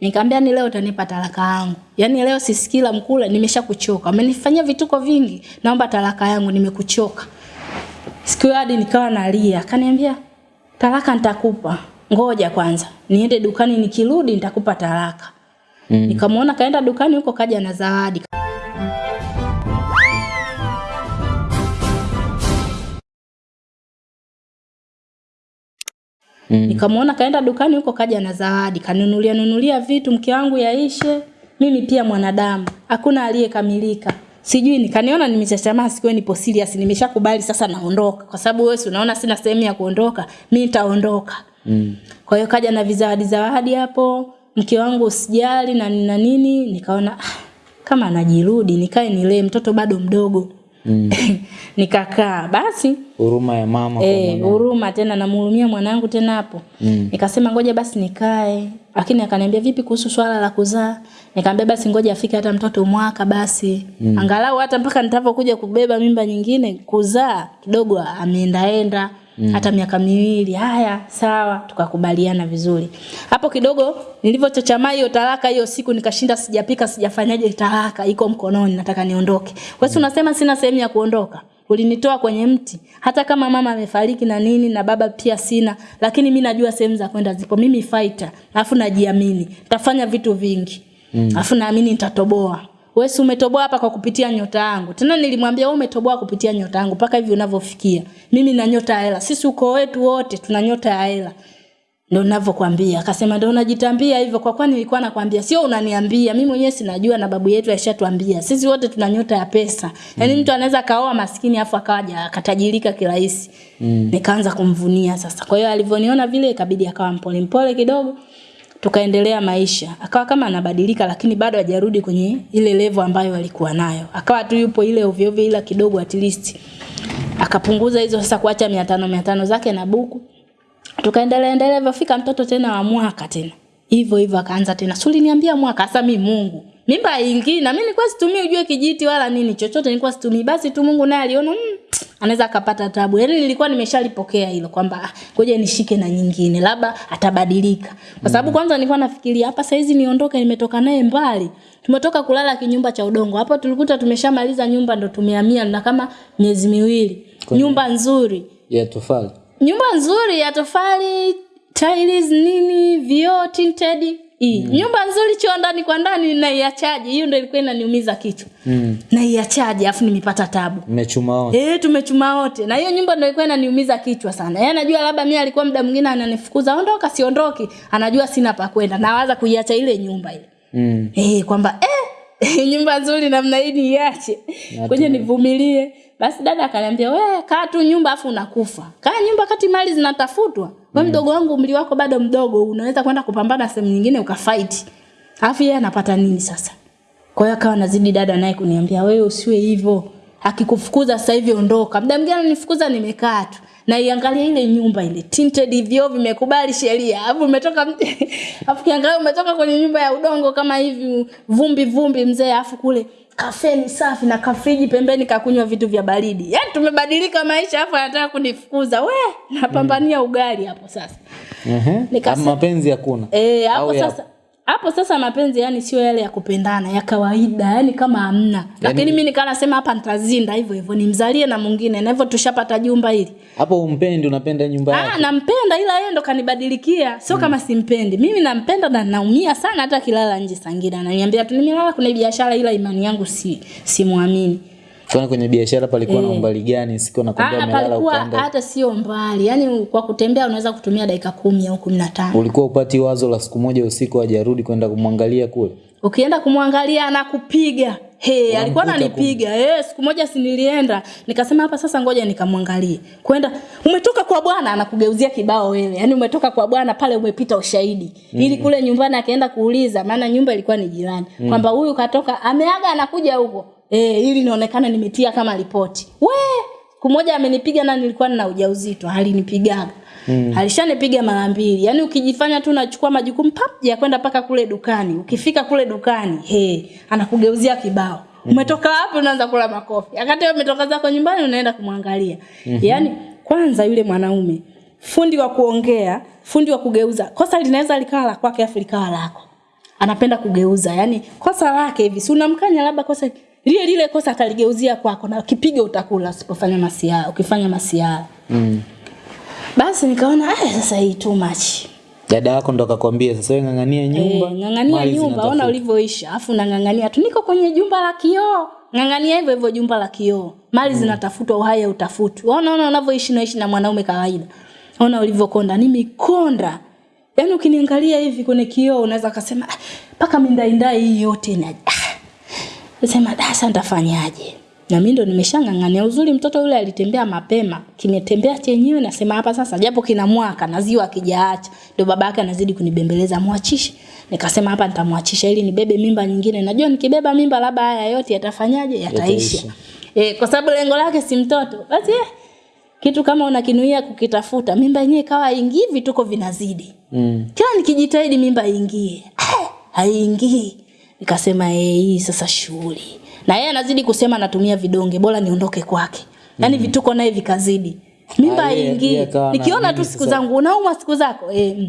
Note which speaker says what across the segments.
Speaker 1: Nikamwambia ni leo utanipa talaka yangu. Yaani leo sisikii la mkula, nimeshakuchoka. Umenifanyia vituko vingi. Naomba talaka yangu nimekuchoka. Siku hadi nikawa nalia. Akaniambia talaka nitakupa. Ngoja kwanza. Niende dukani nikirudi nitakupa talaka. Mm. Nikamwona kaenda dukani huko kaja na zawadi. Mm. Nikamwona kaenda dukani huko kaja na zawadi, kanunulia nunulia vitu mke wangu yaishe. Mimi pia mwanadamu, hakuna aliyekamilika. Sijui nikaniona nimechachamaa siku nipo serious, nimeshakubali sasa naondoka kwa sababu wewe unaona sina sehemu ya kuondoka, mimi nitaondoka. Mm. Kwa hiyo kaja na vizawadi zawadi hapo, mke wangu usijali na na nini, nikaona ah, kama anajirudi nikae nilee mtoto bado mdogo. Mm. nikakaa. Basi
Speaker 2: huruma ya mama
Speaker 1: eh huruma tena namhurumia mwanangu tena hapo. Mm. nikasema ngoja basi nikae. Lakini akaniambia vipi kuhusu swala la kuzaa? Nikamwambia basi ngoja afike hata mtoto mwaka basi. Mm. angalau hata mpaka nitakapokuja kubeba mimba nyingine kuzaa kidogo ameendaenda Mm. hata miaka miwili haya sawa tukakubaliana vizuri. Hapo kidogo nilivyochochamaa hiyo talaka hiyo siku nikashinda sijapika sijafanyaje talaka iko mkononi nataka niondoke. Wewe mm. unasema sina sehemu ya kuondoka? Ulinitoa kwenye mti. Hata kama mama amefariki na nini na baba pia sina lakini mi najua sehemu za kwenda zipo. Mimi fighter alafu najiamini. Nitafanya vitu vingi. Alafu mm. naamini nitatoboa wewe si umetoboa hapa kwa kupitia nyota yangu. Tena nilimwambia wewe umetoboa kupitia nyota yangu mpaka hivi unavyofikia. Mimi na nyota ya hela. Sisi uko wetu wote tuna nyota ya hela. Ndio ninavyokuambia. Akasema ndio unajitambia hivyo kwa kwani nilikuwa nakwambia sio unaniambia. Mimi mwenyewe sinajua na babu yetu ashatuambia. Sisi wote tuna nyota ya pesa. Yaani mm. mtu anaweza kaoa maskini afu akaja akatajirika kirahisi. Mm. Nikaanza kumvunia sasa. Kwa hiyo alivyoniona vile ikabidi akawa mpole mpole kidogo tukaendelea maisha. Akawa kama anabadilika lakini bado hajarudi kwenye ile level ambayo alikuwa nayo. Akawa tu yupo ile ovyo ovyo ila kidogo at least. Akapunguza hizo sasa kuacha 500 500 zake na buku. Tukaendelea endelea hivyo mtoto tena wa mwaka tena. Hivyo hivyo akaanza tena. Suli niambia mwaka sasa mimi Mungu. Mimba ingi na mimi nilikuwa situmii ujue kijiti wala nini chochote nilikuwa situmii. Basi tu Mungu naye aliona mm, anaweza akapata tabu. Yaani nilikuwa nimeshalipokea hilo kwamba ah, ngoja nishike na nyingine labda atabadilika. Kwa sababu kwanza nilikuwa nafikiria hapa saizi niondoke nimetoka naye mbali. Tumetoka kulala kinyumba cha udongo. Hapo tulikuta tumeshamaliza nyumba ndo tumehamia na kama miezi miwili.
Speaker 2: Kwenye-
Speaker 1: Nyumba nzuri.
Speaker 2: ya tofali
Speaker 1: Nyumba nzuri ya tofali, tiles nini, vioo tinted. Hii. Mm. Nyumba nzuri choo ndani kwa ndani naiachaje? Hiyo ndio ilikuwa inaniumiza kichwa.
Speaker 2: mm.
Speaker 1: Naiachaje afu nimepata tabu.
Speaker 2: mmechuma wote
Speaker 1: Eh, tumechuma wote. Na hiyo nyumba ndio ilikuwa inaniumiza kichwa sana. Yeye anajua labda mimi alikuwa muda mwingine ananifukuza, ondoka siondoki. Anajua sina pa kwenda. Nawaza kuiacha ile nyumba ile.
Speaker 2: mm.
Speaker 1: Eh, kwamba eh nyumba nzuri namna hii niache. kwenye nivumilie. Basi dada akaniambia, wewe kaa tu nyumba afu unakufa. Kaa nyumba kati mali zinatafutwa. Wewe mdogo wangu umri wako bado mdogo, unaweza kwenda kupambana sehemu nyingine ukafight." Alafu yeye anapata nini sasa? Kwa hiyo akawa nazidi dada naye kuniambia, "Wewe usiwe hivyo. Akikufukuza sasa hivi ondoka." Muda mwingine ananifukuza nimekaa tu. Na iangalia ile nyumba ile tinted hivyo vimekubali sheria. Alafu umetoka alafu kiangalia umetoka kwenye nyumba ya udongo kama hivi vumbi vumbi mzee alafu kule kafeni safi na kafriji pembeni kakunywa vitu vya baridi. Yaani tumebadilika maisha afu anataka kunifukuza. We, napambania ugali hapo sasa. Nikasema-
Speaker 2: mapenzi hakuna
Speaker 1: Eh, hapo
Speaker 2: sasa ya-
Speaker 1: hapo sasa mapenzi yani sio yale ya kupendana ya kawaida yani kama hamna lakini mimi nikaa nasema hapa nitazinda hivyo hivyo nimzalie na mwingine na hivyo tushapata jumba hili
Speaker 2: hapo umpendi unapenda nyumba
Speaker 1: Ah,
Speaker 2: yake
Speaker 1: nampenda ila yeye ndo kanibadilikia. Sio hmm. kama simpendi. Mimi nampenda na naumia sana hata kilala nje Sangida. Ananiambia tu nimelala kuna biashara ila imani yangu si simwamini.
Speaker 2: Kwani kwenye biashara palikuwa na
Speaker 1: Eh.
Speaker 2: umbali gani siku nakwambia
Speaker 1: Ah,
Speaker 2: umelala ukaenda
Speaker 1: hata sio mbali. Yaani kwa kutembea unaweza kutumia dakika kumi au kumi na tano.
Speaker 2: ulikuwa upati wazo la siku moja usiku hajarudi kwenda kumwangalia kule
Speaker 1: Ukienda kumwangalia anakupiga. He, alikuwa ananipiga. Eh, siku moja si nilienda. Nikasema hapa sasa ngoja nikamwangalie. Kwenda umetoka kwa bwana anakugeuzia kibao wewe. Yaani umetoka kwa bwana pale umepita ushahidi. Ili kule nyumbani akaenda kuuliza maana nyumba ilikuwa ni jirani. Kwamba huyu katoka ameaga anakuja huko. Eh, ili nionekane nimetia kama ripoti. We, siku moja amenipiga na nilikuwa nina ujauzito, alinipigaga. Mm. Alishanipiga mara mbili. Yaani ukijifanya tu unachukua majukumu pap ya kwenda paka kule dukani. Ukifika kule dukani, he, anakugeuzia kibao. Mm. Umetoka wapi unaanza kula makofi. Akati wewe umetoka zako nyumbani unaenda kumwangalia. Mm-hmm. Yaani kwanza yule mwanaume fundi wa kuongea, fundi wa kugeuza. Kosa linaweza likawa la kwake afu likawa lako. anapenda kugeuza yani kosa lake hivi si unamkanya labda kosa lile lile kosa ataligeuzia kwako na kipigo utakula usipofanya masiara ukifanya masiara
Speaker 2: Mm.
Speaker 1: basi nikaona eh sasa hii too much.
Speaker 2: Dada yako ndo akakwambia sasa wewe ng'ang'ania nyumba.
Speaker 1: E, ng'ang'ania nyumba ona ulivyoisha afu nang'ang'ania tu niko kwenye jumba la kioo. Ng'ang'ania hivyo hivyo jumba la kioo. Mali mm. zinatafutwa uhai hautafutwi. Ona ona unavyoishi naishi na mwanaume kawaida. Ona ulivyokonda ni mikonda. Yaani ukiniangalia hivi kwenye kioo unaweza kusema "Ah, mpaka mindaindai hii yote na ah." sema dasa nitafanyaje? Na mimi ndo nimeshang'ang'ania. Uzuri mtoto yule alitembea mapema kimetembea chenyewe nasema hapa sasa japo kina mwaka na ziwa akijaacha ndio baba yake anazidi kunibembeleza mwachishe. Nikasema hapa nitamwachisha ili nibebe mimba nyingine. Najua nikibeba mimba labda haya yote yatafanyaje? Yataisha.
Speaker 2: Yataisha.
Speaker 1: Eh, kwa sababu lengo lake si mtoto. Basi eh, kitu kama unakinuia kukitafuta mimba yenyewe ikawa ingii vituko vinazidi.
Speaker 2: Mm.
Speaker 1: kila nikijitahidi mimba iingie eh, haiingii nikasema eh, hii sasa shughuli. Na yeye anazidi kusema natumia vidonge bora niondoke kwake. Yaani vituko naye vikazidi. Mimba
Speaker 2: Ah, yeye- yeye akawa
Speaker 1: nikiona tu siku zangu unauma siku zako eh, mm.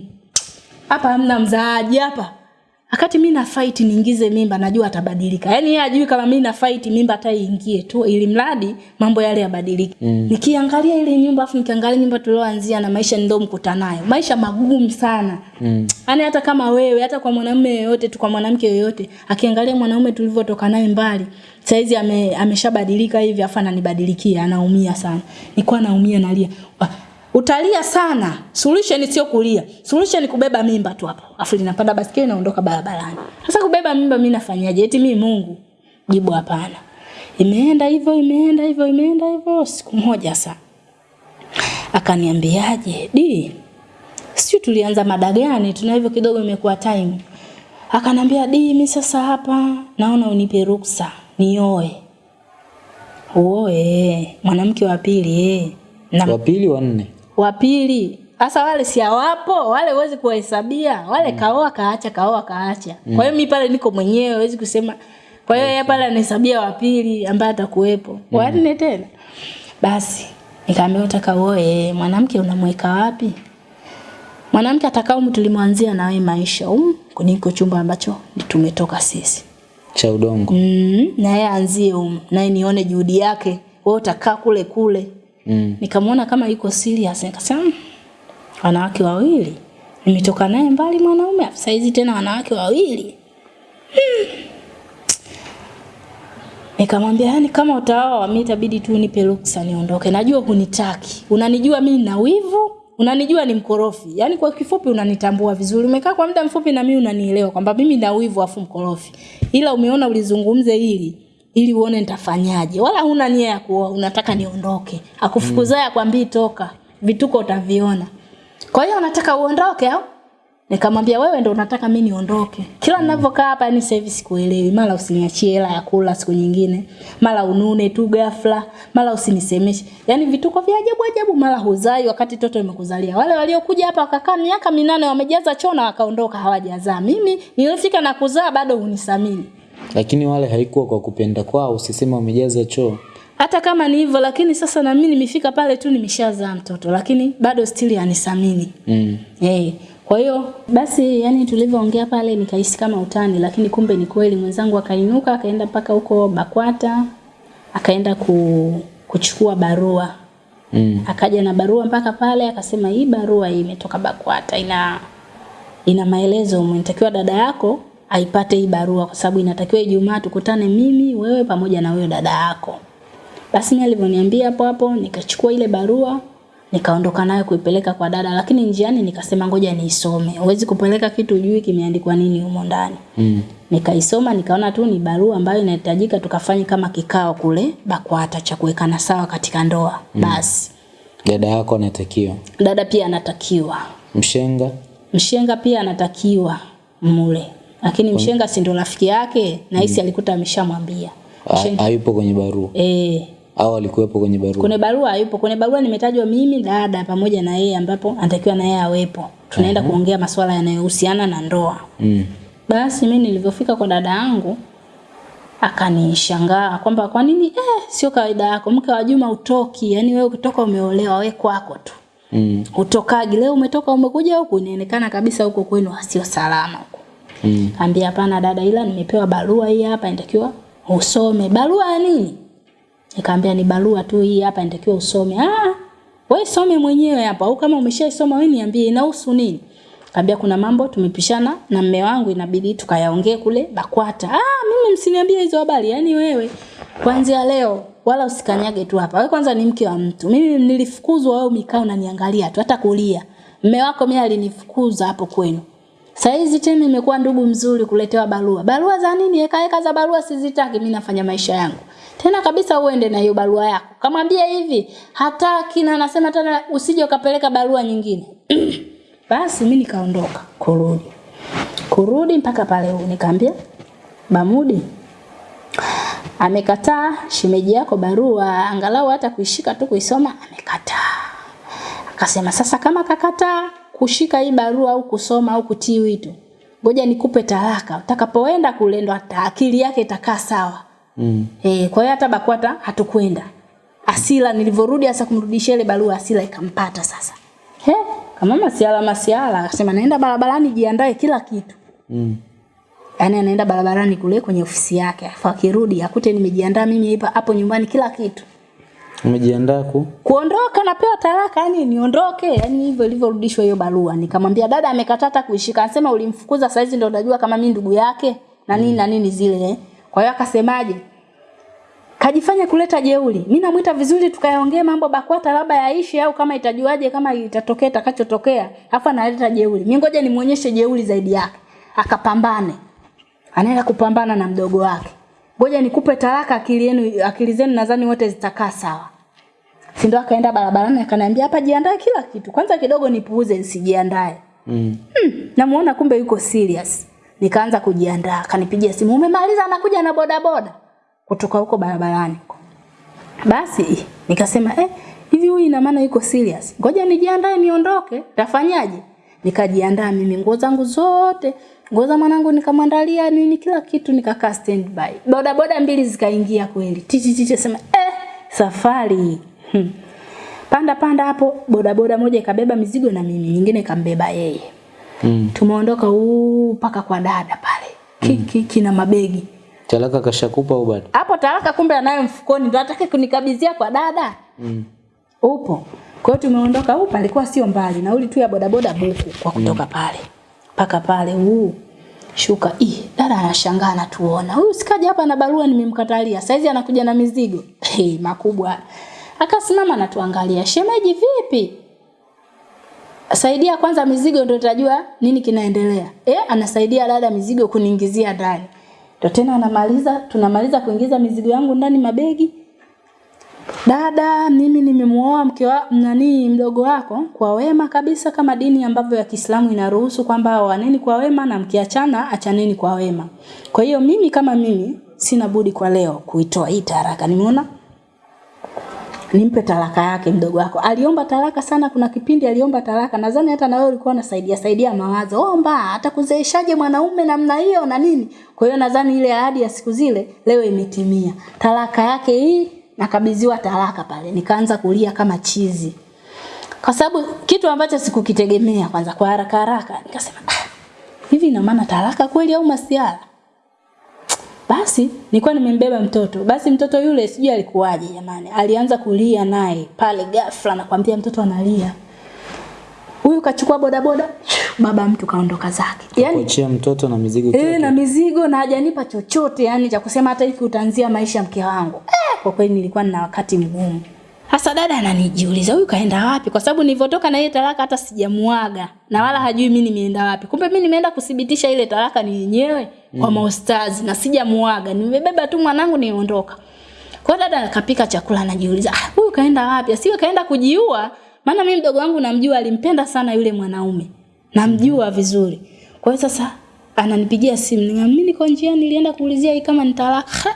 Speaker 1: hapa hamna mzaaji hapa wakati mi na fight niingize mimba najua atabadilika. Yaani yeye ajui kama mi na fight mimba hata iingie tu ili mradi mambo yale yabadilike. Mm. nikiangalia ile nyumba afu nikiangalia nyumba tulioanzia na maisha ndio nayo maisha magumu sana.
Speaker 2: Mm.
Speaker 1: yaani hata kama wewe hata kwa mwanamume yoyote tu kwa mwanamke yoyote akiangalia mwanaume tulivyotoka naye mbali saizi ame, ameshabadilika hivi afa ananibadilikia anaumia sana. Nilikuwa naumia nalia. Ah, utalia sana. Solution sio kulia. Solution ni kubeba mimba tu hapo. Afu ninapanda basikeli naondoka barabarani. Sasa kubeba mimba mimi nafanyaje? Eti mimi Mungu? Jibu hapana. Imeenda hivyo imeenda hivyo imeenda hivyo. Siku moja sasa. akaniambiaje? Di Sio tulianza mada gani tuna hivyo kidogo imekuwa time. Akanambia di mimi sasa hapa naona unipe ruksa. Nioe. Uoe. Mwanamke wa pili eh. na
Speaker 2: Wa pili wa nne.
Speaker 1: Wa pili hasa wale si hawapo wale uwezi kuwahesabia wale mm. kaoa kaacha kaoa kaacha. Mm. kwa hiyo mi pale niko mwenyewe huwezi kusema. Kwa hiyo yeye pale anahesabia wa pili ambaye atakuwepo. Wa nne tena. Basi nikaambia utaka uoe mwanamke unamweka wapi? Mwanamke atakao tulimwanzia na wewe maisha. Um kuniko chumba ambacho tumetoka sisi.
Speaker 2: Cha udongo.
Speaker 1: mm, na yeye anzie um naye nione juhudi yake. Wewe utakaa kule kule
Speaker 2: Mm.
Speaker 1: nikamwona kama yuko serious nikasema "Mm, wanawake wawili. Nimetoka naye mbali mwanaume saizi tena wanawake wawili. Hmm. nikamwambia yani kama utaoa mimi itabidi tu nipe ruksa niondoke. Najua hunitaki. Unanijua mimi na wivu unanijua ni mkorofi. Yani kwa kifupi unanitambua vizuri. Umekaa kwa muda mfupi na mimi unanielewa kwamba mimi na wivu afu mkorofi. Ila umeona ulizungumze hili ili uone nitafanyaje. Wala huna nia ya kuoa unataka niondoke. Akufukuzaye mm. akwambii toka. Vituko utaviona. Kwa hiyo unataka uondoke au? Nikamwambia wewe ndo unataka mi niondoke. Kila ninavyokaa hapa yani service kuelewi, mara usiniachie hela ya kula siku nyingine. Mara unune tu ghafla. Mara usinisemeshe. Yani vituko vya ajabu ajabu mara huzai wakati toto imekuzalia wale waliokuja hapa wakakaa miaka minane wamejaza choo na wakaondoka hawajazaa. Mimi nilifika na kuzaa bado hunisamini
Speaker 2: Lakini wale haikuwa kwa kupenda kwao, usisema wamejaza choo.
Speaker 1: hata kama ni hivyo lakini sasa na mimi nimefika pale tu nimeshazaa mtoto lakini bado stili anisamini
Speaker 2: Mm.
Speaker 1: hey. kwa hiyo basi yani tulivyoongea pale nikahisi kama utani lakini kumbe ni kweli mwenzangu akainuka akaenda mpaka huko Bakwata akaenda ku, kuchukua barua
Speaker 2: Mm.
Speaker 1: akaja na barua mpaka pale akasema hii barua hii imetoka Bakwata ina ina maelezo umetakiwa dada yako aipate hii barua kwa sababu inatakiwa Ijumaa tukutane mimi wewe pamoja na huyo dada yako basi mimi alivyoniambia hapo hapo nikachukua ile barua nikaondoka nayo kuipeleka kwa dada lakini njiani nikasema ngoja niisome huwezi kupeleka kitu ujui kimeandikwa nini humo ndani
Speaker 2: Mm.
Speaker 1: nikaisoma nikaona tu ni barua ambayo inahitajika tukafanye kama kikao kule BAKWATA cha kuwekana sawa katika ndoa Mm. basi
Speaker 2: Dada yako anatakiwa.
Speaker 1: dada pia anatakiwa
Speaker 2: Mshenga.
Speaker 1: mshenga pia anatakiwa mule lakini mshenga si ndo rafiki yake? Na hisi alikuta ameshamwambia.
Speaker 2: Hayupo kwenye barua.
Speaker 1: eh.
Speaker 2: Au alikuwepo kwenye barua.
Speaker 1: kwenye barua hayupo. Kwenye barua nimetajwa mimi dada pamoja na yeye ambapo anatakiwa na yeye awepo. Tunaenda uh -huh. kuongea masuala yanayohusiana na ndoa.
Speaker 2: Mm.
Speaker 1: basi mimi nilivyofika kwa dada yangu akanishangaa kwamba kwa nini eh, sio kawaida yako mke wa Juma utoki. Yani wewe ukitoka umeolewa we kwako tu.
Speaker 2: Mm.
Speaker 1: utokagi leo umetoka umekuja huku inaonekana kabisa huko kwenu sio salama huko
Speaker 2: Mm.
Speaker 1: Ambia hapana dada, ila nimepewa barua hii hapa inatakiwa usome. Barua ya nini? Nikamwambia ni barua tu hii hapa inatakiwa usome. Ah, wewe some mwenyewe hapa au kama umeshaisoma wewe niambie inahusu nini? Kaambia kuna mambo tumepishana na mme wangu inabidi tukayaongee kule BAKWATA. Ah, mimi msiniambie hizo habari. Yaani wewe kuanzia leo wala usikanyage tu hapa. Wewe kwanza ni mke wa mtu. Mimi nilifukuzwa au mikao unaniangalia tu hata kulia. Mme wako mimi alinifukuza hapo kwenu. Saizi tena imekuwa ndugu mzuri kuletewa barua. Barua za nini? Eka eka za barua sizitaki, mimi nafanya maisha yangu. Tena kabisa uende na hiyo barua yako. Kamwambia hivi, hataki na anasema tena usije ukapeleka barua nyingine. Basi mimi nikaondoka kurudi. Kurudi mpaka pale huko nikamwambia Bamudi amekataa shemeji yako barua angalau hata kuishika tu kuisoma amekataa. Akasema sasa kama kakataa kushika hii barua au kusoma au kutii wito, ngoja nikupe talaka. Utakapoenda kule ndo akili yake itakaa sawa.
Speaker 2: Mm.
Speaker 1: Eh, kwa hiyo hata BAKWATA hatukwenda. Asila nilivyorudi hasa kumrudishia ile barua Asila ikampata sasa. He, kama masiala masiala akasema naenda barabarani jiandae kila kitu.
Speaker 2: Mm.
Speaker 1: Yaani anaenda barabarani kule kwenye ofisi yake. Afa akirudi akute nimejiandaa mimi hapa hapo nyumbani kila kitu.
Speaker 2: Umejiandaa ku?
Speaker 1: Kuondoka napewa taraka yani niondoke yani hivyo ilivyorudishwa hiyo barua. Nikamwambia dada amekatata kuishika. Anasema ulimfukuza saizi ndio unajua kama mimi ndugu yake na nini na nini zile. eh. Kwa hiyo akasemaje? Kajifanya kuleta jeuli. Mimi namuita vizuri tukayaongea mambo BAKWATA labda yaishi au kama itajuaje kama itatokea itakachotokea. Afa analeta jeuli. Mimi ngoja nimuonyeshe jeuli zaidi yake. Akapambane. Anaenda kupambana na mdogo wake. Ngoja nikupe talaka akili yenu akili zenu nadhani wote zitakaa sawa. Si ndo akaenda barabarani akaniambia hapa jiandae kila kitu. Kwanza kidogo nipuuze nisijiandae.
Speaker 2: Mm.
Speaker 1: Namuona kumbe yuko serious. Nikaanza kujiandaa, akanipigia simu, umemaliza anakuja na bodaboda kutoka huko barabarani. Basi nikasema eh, hivi huyu ina maana yuko serious. Ngoja nijiandae niondoke, tafanyaje? Nikajiandaa mimi nguo zangu zote, nguo za mwanangu nikamwandalia nini kila kitu nikakaa standby. Boda boda mbili zikaingia kweli. Titi titi sema eh, safari. Hmm. Panda panda hapo boda boda moja ikabeba mizigo na mimi, nyingine ikambeba yeye.
Speaker 2: Mm.
Speaker 1: Tumeondoka huu paka kwa dada pale. Kiki mm. kina mabegi.
Speaker 2: Talaka kashakupa au bado?
Speaker 1: Hapo talaka kumbe anayo mfukoni ndio atake kunikabidhia kwa dada.
Speaker 2: Mm.
Speaker 1: Upo. Kwa hiyo tumeondoka huko palikuwa sio mbali. Nauli tu ya bodaboda buku kwa kutoka pale. Paka pale huu. Shuka. i dada anashangaa anatuona. Huyu sikaja hapa na barua nimemkatalia. Saizi anakuja na mizigo. Hey, makubwa. Akasimama anatuangalia. Shemeji vipi? Saidia kwanza mizigo ndio utajua nini kinaendelea. Eh, anasaidia dada mizigo kuniingizia ndani. Ndio tena anamaliza, tunamaliza kuingiza mizigo yangu ndani mabegi. Dada, mimi nimemuoa mke wa nani mdogo wako kwa wema kabisa kama dini ambavyo ya Kiislamu inaruhusu kwamba waneni kwa wema na mkiachana achaneni kwa wema. Kwa hiyo mimi kama mimi sina budi kwa leo kuitoa hii taraka. Nimeona nimpe talaka yake mdogo wako. Aliomba talaka sana, kuna kipindi aliomba talaka. Nadhani hata na wewe ulikuwa unasaidia saidia mawazo. Omba, atakuzeeshaje mwanaume namna hiyo na nini? Kwa hiyo nadhani ile ahadi ya siku zile leo imetimia. Talaka yake hii nakabidhiwa talaka pale. Nikaanza kulia kama chizi. Kwa sababu kitu ambacho sikukitegemea kwanza kwa haraka haraka nikasema ah, hivi ina maana talaka kweli au masiara? Basi nilikuwa nimembeba mtoto. Basi mtoto yule sijui alikuwaje jamani. Alianza kulia naye pale ghafla nakwambia mtoto analia. Huyu kachukua bodaboda, baba mtu kaondoka zake. yani
Speaker 2: Kuachia mtoto na mizigo
Speaker 1: eh na mizigo na hajanipa chochote yani cha kusema hata hiki utaanzia maisha mke wangu. Eh, kwa kweli nilikuwa nina wakati mgumu. Hasa dada ananijiuliza huyu kaenda wapi? Kwa sababu nilivyotoka na ile talaka hata sijamuaga na wala hajui mimi nimeenda wapi. Kumbe mimi nimeenda kuthibitisha ile talaka ni yenyewe kwa maustazi na sijamuaga. Nimebeba tu mwanangu niondoka. Kwa dada akapika chakula anajiuliza, ah, huyu kaenda wapi? Asiwe kaenda kujiua? Maana mimi mdogo wangu namjua alimpenda sana yule mwanaume. Namjua vizuri. Kwa hiyo sasa ananipigia simu, mimi niko njiani nilienda kuulizia hii kama nitalaka.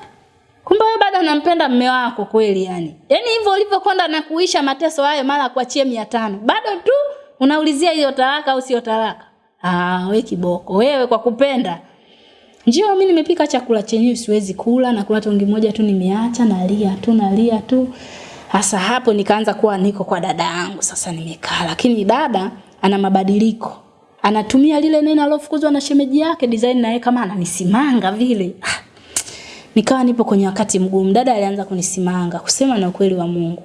Speaker 1: Kumbe wewe bado unampenda mume wako kweli yani. Yaani hivyo ulivyokwenda na kuisha mateso hayo mara kuachie 500. Bado tu unaulizia hiyo talaka au sio talaka. Ah, we kiboko. Wewe kwa kupenda. Njio mimi nimepika chakula chenyewe siwezi kula na kuna tongi moja tu nimeacha nalia tu nalia tu. Hasa hapo nikaanza kuwa niko kwa dada yangu sasa nimekaa lakini dada ana mabadiliko. anatumia lile neno alofukuzwa na shemeji yake design naye kama ananisimanga vile. Ah, Nikawa nipo kwenye wakati mgumu. Dada alianza kunisimanga kusema na ukweli wa Mungu.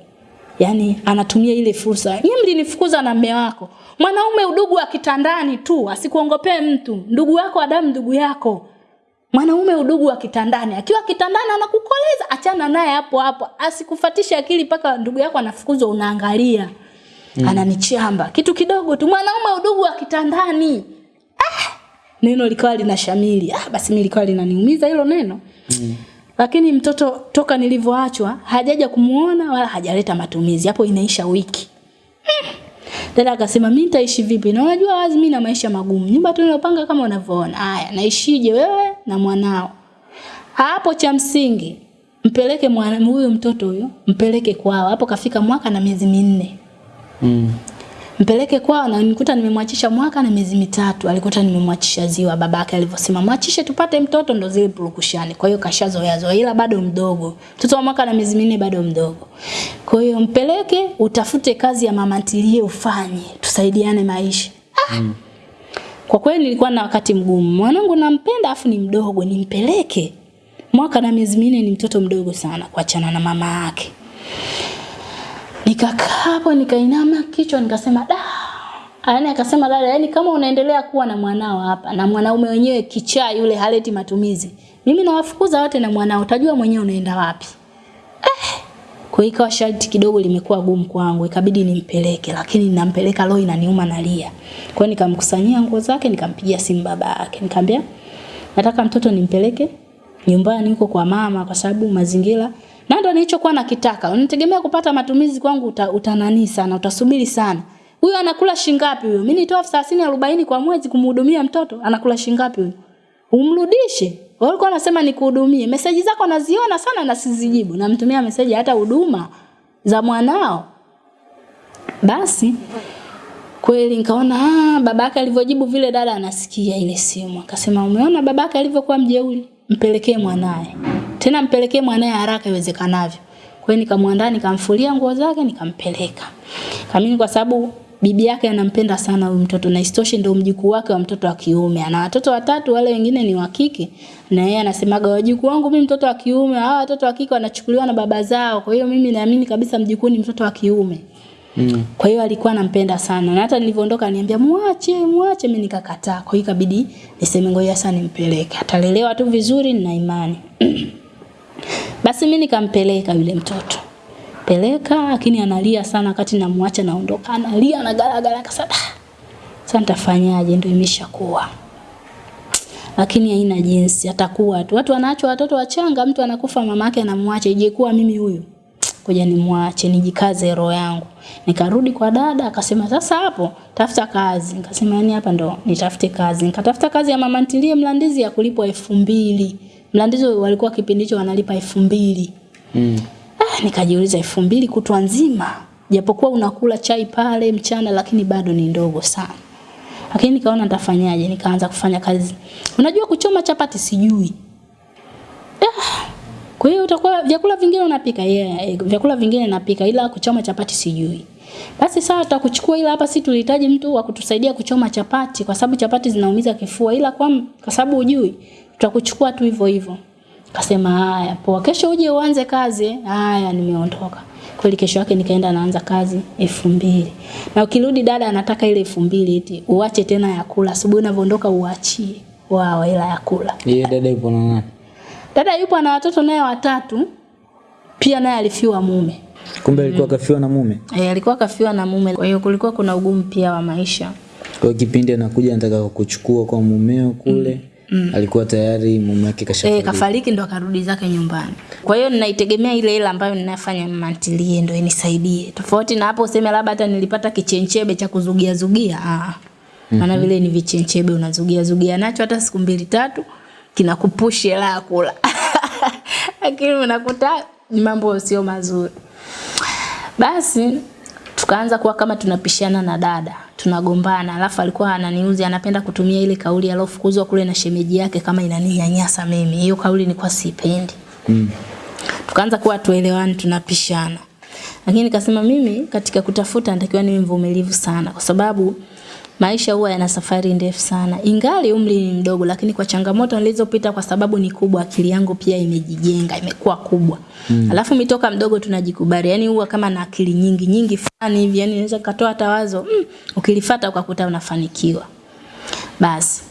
Speaker 1: Yaani anatumia ile fursa. Nyinyi mlinifukuza na mume wako. Mwanaume udugu wa kitandani tu, asikuongopee mtu. Ndugu yako Adamu damu ndugu yako. Mwanaume udugu wa kitandani. Akiwa kitandani anakukoleza, achana naye hapo hapo. Asikufatishe akili mpaka ndugu yako anafukuzwa unaangalia. Mm. Ananichamba. Kitu kidogo tu mwanaume udugu wa kitandani. Ah! Neno likawa linashamili. Ah, basi mimi likawa linaniumiza hilo neno. Mm. Lakini mtoto toka nilivyoachwa hajaja kumuona wala hajaleta matumizi. Hapo inaisha wiki. Hmm. Dada akasema mimi nitaishi vipi? Na unajua wazi mimi na maisha magumu. Nyumba tunayopanga kama unavyoona. Haya, naishije wewe na mwanao? Hapo cha msingi mpeleke huyu mtoto huyo, mpeleke kwao. Hapo kafika mwaka na miezi minne.
Speaker 2: Mm.
Speaker 1: Mpeleke kwao na nikuta nimemwachisha mwaka na miezi mitatu. Alikuta nimemwachisha ziwa babake alivyosema mwachishe tupate mtoto ndo zile purukushani. Kwa hiyo kashazoea zoea ila bado mdogo. Mtoto wa mwaka na miezi minne bado mdogo. Kwa hiyo mpeleke utafute kazi ya mama ntilie ufanye. Tusaidiane maisha. Ah. Mm. Kwa kweli nilikuwa na wakati mgumu. Mwanangu nampenda afu ni mdogo nimpeleke. Mwaka na miezi minne ni mtoto mdogo sana kuachana na mama yake. Nikakaa hapo nikainama kichwa nikasema da. Yaani akasema dada, yani kama unaendelea kuwa na mwanao hapa na mwanaume wenyewe kichaa yule haleti matumizi. Mimi nawafukuza wote na mwanao, utajua mwenyewe unaenda wapi. Eh. Kwa hiyo ikawa sharti kidogo limekuwa gumu kwangu, ikabidi nimpeleke, lakini ninampeleka roho inaniuma nalia. Kwa hiyo nikamkusanyia nguo zake, nikampigia simu baba yake. Nikamwambia nataka mtoto nimpeleke nyumbani huko kwa mama kwa sababu mazingira na ndo nilichokuwa nakitaka. Unitegemea kupata matumizi kwangu uta, utanani sana, utasubiri sana. Huyo anakula shingapi huyo? Mimi nitoa 30 40 kwa mwezi kumhudumia mtoto, anakula shingapi huyo? Umrudishe. Walikuwa wanasema nikuhudumie. Meseji zako naziona sana na sizijibu. Namtumia meseji hata huduma za mwanao. Basi kweli nikaona ah babake alivyojibu vile dada anasikia ile simu. Akasema umeona babake alivyokuwa mjeuri? Mpelekee mwanae. Tena mpelekee mwanae haraka iwezekanavyo. Kwa hiyo nikamwandaa nikamfulia nguo zake nikampeleka. Kamini kwa sababu bibi yake anampenda sana huyu mtoto na istoshe ndio mjukuu wake wa mtoto wa kiume. Ana watoto watatu wale wengine ni wa kike. Na yeye anasemaga wajukuu wangu mimi mtoto wa kiume, hawa watoto wa kike wanachukuliwa na baba zao. Kwa hiyo mimi naamini kabisa mjukuu ni mtoto wa kiume. Mm. Kwa hiyo alikuwa anampenda sana. Na hata nilivyoondoka niambia muache, muache mimi nikakataa. Kwa hiyo ikabidi niseme ngoja sasa nimpeleke. Atalelewa tu vizuri na imani. Basi mimi nikampeleka yule mtoto. Peleka lakini analia sana wakati namwacha naondoka. Analia na galagala kasada. Sasa nitafanyaje ndio imeshakuwa. Lakini haina jinsi atakuwa tu. Watu wanaacha watoto wachanga, mtu anakufa mamake anamwacha. Ije kuwa mimi huyu. Ngoja nimwache nijikaze roho yangu. Nikarudi kwa dada akasema sasa hapo tafuta kazi. Nikasema yani hapa ndo nitafute kazi. Nikatafuta kazi ya mama ntilie Mlandizi ya kulipwa elfu mbili. Mlandizi walikuwa kipindi hicho wanalipa elfu mbili. Mm. Ah, nikajiuliza elfu mbili kutwa nzima. Japokuwa unakula chai pale mchana lakini bado ni ndogo sana. Lakini nikaona nitafanyaje? Nikaanza kufanya kazi. Unajua kuchoma chapati sijui. Ah, kwa hiyo utakuwa vyakula vingine unapika yeah, vyakula vingine napika ila kuchoma chapati sijui. Basi sawa tutakuchukua ila hapa si tulihitaji mtu wa kutusaidia kuchoma chapati kwa sababu chapati zinaumiza kifua ila kwa kwa sababu hujui tutakuchukua tu hivyo hivyo. Kasema haya poa kesho uje uanze kazi. Haya nimeondoka. Kweli kesho yake nikaenda naanza kazi elfu mbili. Na ukirudi dada anataka ile elfu mbili eti uache tena ya kula. Asubuhi unavyoondoka uachie. Wao ila ya kula.
Speaker 2: Yeye dada yupo na nani?
Speaker 1: Dada yupo na watoto naye watatu. Pia naye alifiwa mume.
Speaker 2: Kumbe alikuwa kafiwa na mume.
Speaker 1: E, alikuwa kafiwa na mume. Kwa hiyo kulikuwa kuna ugumu pia wa maisha.
Speaker 2: Kwa kipindi anakuja anataka kukuchukua kwa mumeo kule. Mm. Alikuwa tayari mume wake
Speaker 1: Eh,
Speaker 2: E,
Speaker 1: kafariki ndo akarudi zake nyumbani. Kwa hiyo ninaitegemea ile hela ambayo ninafanya mantilie ndo inisaidie. Tofauti na hapo useme labda hata nilipata kichenchebe cha kuzugia zugia. Ah. Maana vile ni vichenchebe unazugia zugia nacho hata siku mbili tatu kinakupush hela ya kula. Lakini unakuta ni mambo sio mazuri. Basi tukaanza kuwa kama tunapishana na dada, tunagombana. Alafu alikuwa ananiuzi, anapenda kutumia ile kauli alofukuzwa kule na shemeji yake kama inaninyanyasa mimi. Hiyo kauli nilikuwa sipendi.
Speaker 2: Mm.
Speaker 1: Tukaanza kuwa tuelewani, tunapishana. Lakini nikasema mimi katika kutafuta natakiwa niwe mvumilivu sana kwa sababu maisha huwa yana safari ndefu sana. Ingali umri ni mdogo, lakini kwa changamoto nilizopita, kwa sababu ni kubwa, akili yangu pia imejijenga, imekuwa kubwa. Mm. Alafu mitoka mdogo tunajikubali, yani huwa kama na akili nyingi nyingi fulani hivi, yani naweza katoa hata wazo mm, ukilifuata ukakuta unafanikiwa. Basi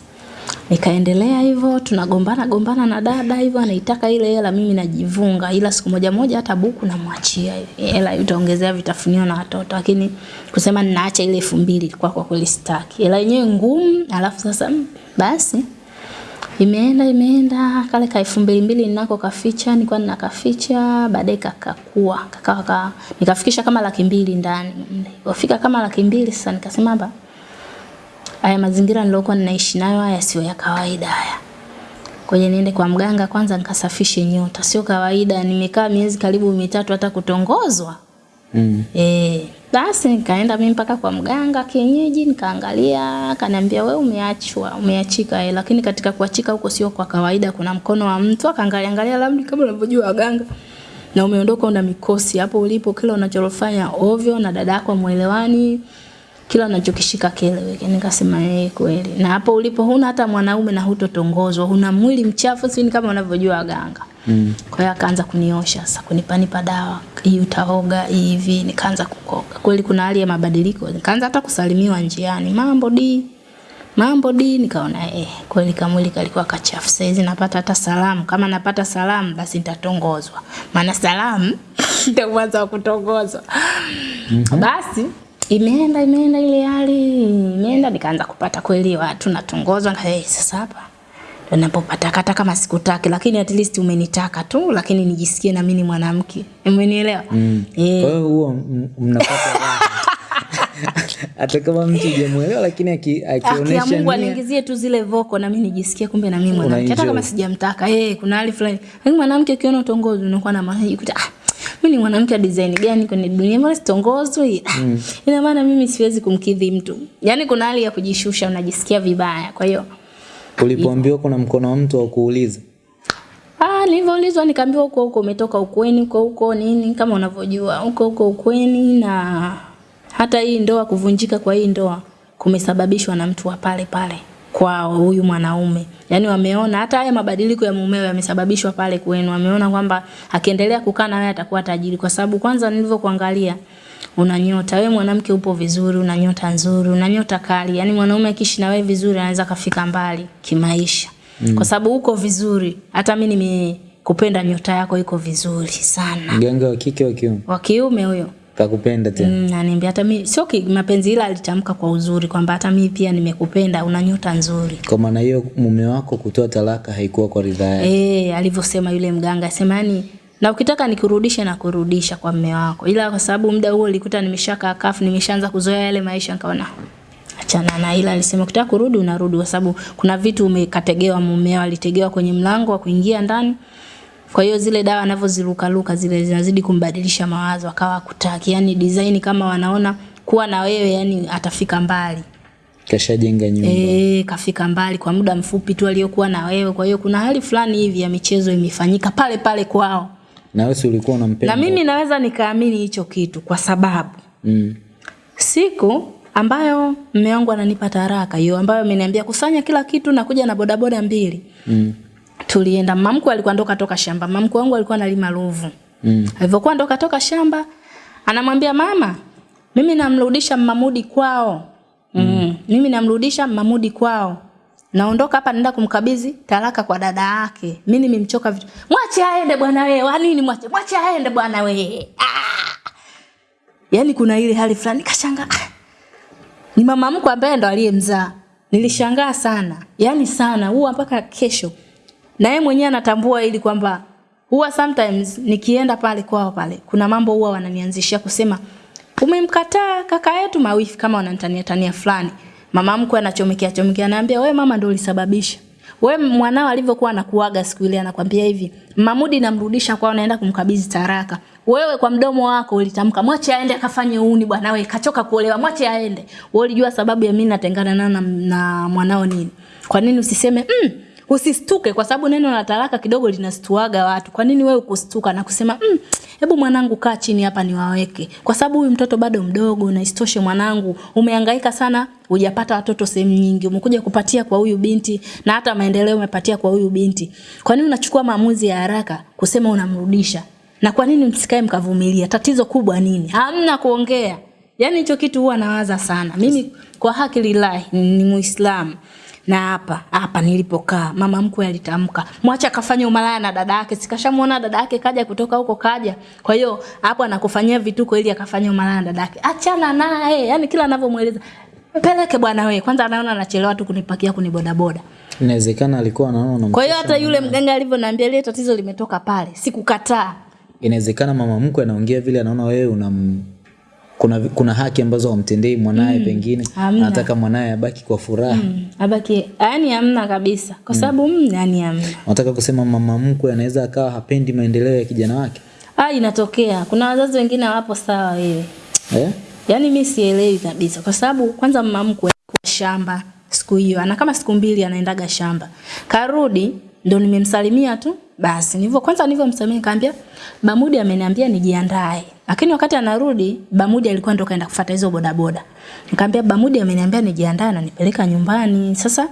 Speaker 1: nikaendelea hivyo, tunagombana gombana na dada hivyo, anaitaka ile hela, mimi najivunga, ila siku moja moja hata buku namwachia hela itaongezea vitafunio na watoto, lakini kusema ninaacha ile elfu mbili kwa kwa kweli sitaki, hela yenyewe ngumu. Alafu sasa mm, basi imeenda imeenda, kale ka elfu mbili mbili ninako kaficha, nilikuwa ninakaficha, baadaye kakakua. Kakawa ka, nikafikisha kama laki mbili ndani, wafika kama laki mbili. Sasa nikasema hapa haya mazingira nilokuwa ninaishi nayo haya sio ya kawaida haya. Kwenye niende kwa mganga kwanza nikasafishe nyota, sio kawaida. Nimekaa miezi karibu mitatu hata kutongozwa.
Speaker 2: Mm.
Speaker 1: Eh, basi nikaenda mimi mpaka kwa mganga kienyeji nikaangalia, akaniambia wewe umeachwa, umeachika eh, lakini katika kuachika huko sio kwa kawaida, kuna mkono wa mtu akaangalia angalia, labda kama unavyojua waganga na umeondoka una mikosi hapo ulipo, kila unachofanya ovyo na dada yako muelewani kila unachokishika kieleweke. Nikasema eh, kweli. Na hapo ulipo huna hata mwanaume na hutotongozwa, huna mwili mchafu, si kama unavyojua waganga.
Speaker 2: Mm.
Speaker 1: Kwa hiyo akaanza kuniosha sasa, kunipanipa dawa, hii utaoga hivi, nikaanza kukoka. Kweli kuna hali ya mabadiliko, nikaanza hata kusalimiwa njiani, mambo di mambo di, nikaona eh, kweli kamwili kalikuwa kachafu. Sasa hizi napata hata salamu, kama napata salamu basi nitatongozwa, maana salamu ndio mwanzo wa kutongozwa. Mm -hmm. Basi imeenda imeenda ile hali. Imeenda, nikaanza kupata kweli watu natongozwa, na hey, sasa hapa ndo napopata hata kama sikutaki, lakini at least umenitaka tu, lakini nijisikie na mimi ni mwanamke, umenielewa?
Speaker 2: Mm.
Speaker 1: Eh,
Speaker 2: Kwa hiyo huo mnapata hata kama mtu hujamuelewa lakini aki-
Speaker 1: Aki
Speaker 2: akionyesha
Speaker 1: Mungu aniingizie tu zile voko na mimi nijisikie kumbe na mimi mwanamke. Hata kama sijamtaka eh kuna hali fulani. Lakini mwanamke ukiona utongozi unakuwa na maana kuta ah mimi ni mwanamke wa design gani kwenye dunia? Mbona sitongozwi? Mm. ina maana mimi siwezi kumkidhi mtu. Yani kuna hali ya kujishusha unajisikia vibaya. Kwa hiyo
Speaker 2: ulipoambiwa kuna mkono wa mtu wa kuuliza?
Speaker 1: Ah, nilivyoulizwa nikaambiwa huko huko umetoka ukweni huko huko nini kama unavyojua huko huko ukweni na hata hii ndoa kuvunjika kwa hii ndoa kumesababishwa na mtu wa pale pale kwa huyu mwanaume. Yaani wameona hata haya mabadiliko ya mumeo yamesababishwa pale kwenu. Wameona kwamba akiendelea kukaa na wewe atakuwa tajiri kwa sababu kwanza nilivyokuangalia una nyota wewe mwanamke upo vizuri, una nyota nzuri, una nyota kali. Yaani mwanaume akiishi na wewe vizuri anaweza kafika mbali kimaisha. Mm. Kwa sababu uko vizuri. Hata mimi nimekupenda nyota yako iko vizuri sana.
Speaker 2: mganga wa kike wa kiume
Speaker 1: Wa kiume huyo.
Speaker 2: Kakupenda tena
Speaker 1: Mm, ananiambia hata mimi sio ki- mapenzi ila alitamka kwa uzuri kwamba hata mimi pia nimekupenda, una nyota nzuri.
Speaker 2: kwa maana hiyo mume wako kutoa talaka haikuwa kwa ridhaa yake
Speaker 1: Eh, alivyosema yule mganga sema yani na ukitaka nikurudishe na kurudisha kwa mume wako. Ila kwa sababu muda huo nilikuta nimeshakaa kafu, nimeshaanza kuzoea yale maisha nikaona achana na ila alisema ukitaka kurudi unarudi kwa sababu kuna vitu umekategewa mumeo alitegewa kwenye mlango wa kuingia ndani. Kwa hiyo zile dawa anavyoziruka luka zile zinazidi kumbadilisha mawazo akawa kutaki. Yaani design kama wanaona kuwa na wewe yani atafika mbali.
Speaker 2: kashajenga nyumba
Speaker 1: E, kafika mbali kwa muda mfupi tu aliyokuwa na wewe. Kwa hiyo kuna hali fulani hivi ya michezo imefanyika pale pale kwao.
Speaker 2: na wewe ulikuwa unampenda
Speaker 1: Na mimi naweza nikaamini hicho kitu kwa sababu
Speaker 2: mm.
Speaker 1: siku ambayo mume wangu ananipa taraka hiyo ambayo ameniambia kusanya kila kitu na kuja na bodaboda mbili.
Speaker 2: Mm.
Speaker 1: Tulienda mamku alikuwa ndoka toka shamba. Mamku wangu alikuwa analima ruvu.
Speaker 2: Mm.
Speaker 1: Alivyokuwa ndoka toka shamba anamwambia mama, mimi namrudisha Mamudi kwao. Mm. Mimi namrudisha Mamudi kwao. Naondoka hapa naenda kumkabidhi talaka kwa dada yake. Mimi nimemchoka vitu. Mwache aende bwana wewe. Wa nini mwache? Mwache aende bwana wewe. Ah! yani kuna ile hali fulani kashangaa. Ah! Ni mama mkwe ambaye ndo aliyemzaa. Nilishangaa sana. yani sana. Huwa mpaka kesho. Na yeye mwenyewe anatambua ili kwamba huwa sometimes nikienda pale kwao pale kuna mambo huwa wananianzishia kusema umemkataa kaka yetu mawifi kama wananitania tania fulani. Mama mkwe anachomekea chomekea anaambia wewe mama ndio ulisababisha. Wewe mwanao alivyokuwa anakuaga siku ile anakwambia hivi, Mamudi namrudisha kwao naenda kumkabidhi taraka. Wewe kwa mdomo wako ulitamka mwache aende akafanye uuni bwana wewe kachoka kuolewa mwache aende. Wewe ulijua sababu ya mimi natengana na, na, na mwanao nini? Kwa nini usiseme mm, usistuke kwa sababu neno la talaka kidogo linastuaga watu. Kwa nini wewe ukustuka na kusema mm, hebu mwanangu kaa chini hapa niwaweke, kwa sababu huyu mtoto bado mdogo, na isitoshe mwanangu, umehangaika sana, hujapata watoto sehemu nyingi, umekuja kupatia kwa huyu binti na hata maendeleo umepatia kwa huyu binti. Kwa nini unachukua maamuzi ya haraka kusema unamrudisha? Na kwa nini msikae mkavumilia? Tatizo kubwa nini? Hamna kuongea. Yaani hicho kitu huwa nawaza sana. Mimi kwa haki lillahi ni Muislamu na hapa hapa nilipokaa mama mkwe alitamka mwacha akafanya umalaya na dada yake. Sikashamuona dada yake kaja kutoka huko kaja. Kwa hiyo hapo anakufanyia vituko ili akafanya umalaya na dada yake. Achana naye yani kila anavyomueleza. Peleke bwana wewe kwanza anaona anachelewa tu kunipakia kunibodaboda
Speaker 2: inawezekana alikuwa anaona
Speaker 1: kwa hiyo hata yule mganga alivyoniambia ile tatizo limetoka pale sikukataa.
Speaker 2: Inawezekana mama mkwe anaongea vile anaona wewe unam kuna, kuna haki ambazo wamtendei mwanaye mm, pengine anataka mwanaye abaki kwa furaha mm.
Speaker 1: mm, abaki yani hamna kabisa kwa sababu mm. yani hamna
Speaker 2: nataka kusema mama mkwe anaweza akawa hapendi maendeleo ya kijana wake
Speaker 1: ah inatokea kuna wazazi wengine hawapo sawa wewe
Speaker 2: eh?
Speaker 1: yani mi sielewi kabisa kwa sababu kwanza mama mkwe kwa shamba siku hiyo, ana kama siku mbili anaendaga shamba. Karudi ndo nimemsalimia tu basi. Nilivyo kwanza nilivyomsalimia nikamwambia Bamudi ameniambia nijiandae. Lakini wakati anarudi Bamudi alikuwa ndo kaenda kufuata hizo bodaboda. Nikamwambia Bamudi ameniambia nijiandae na nipeleka nyumbani. Sasa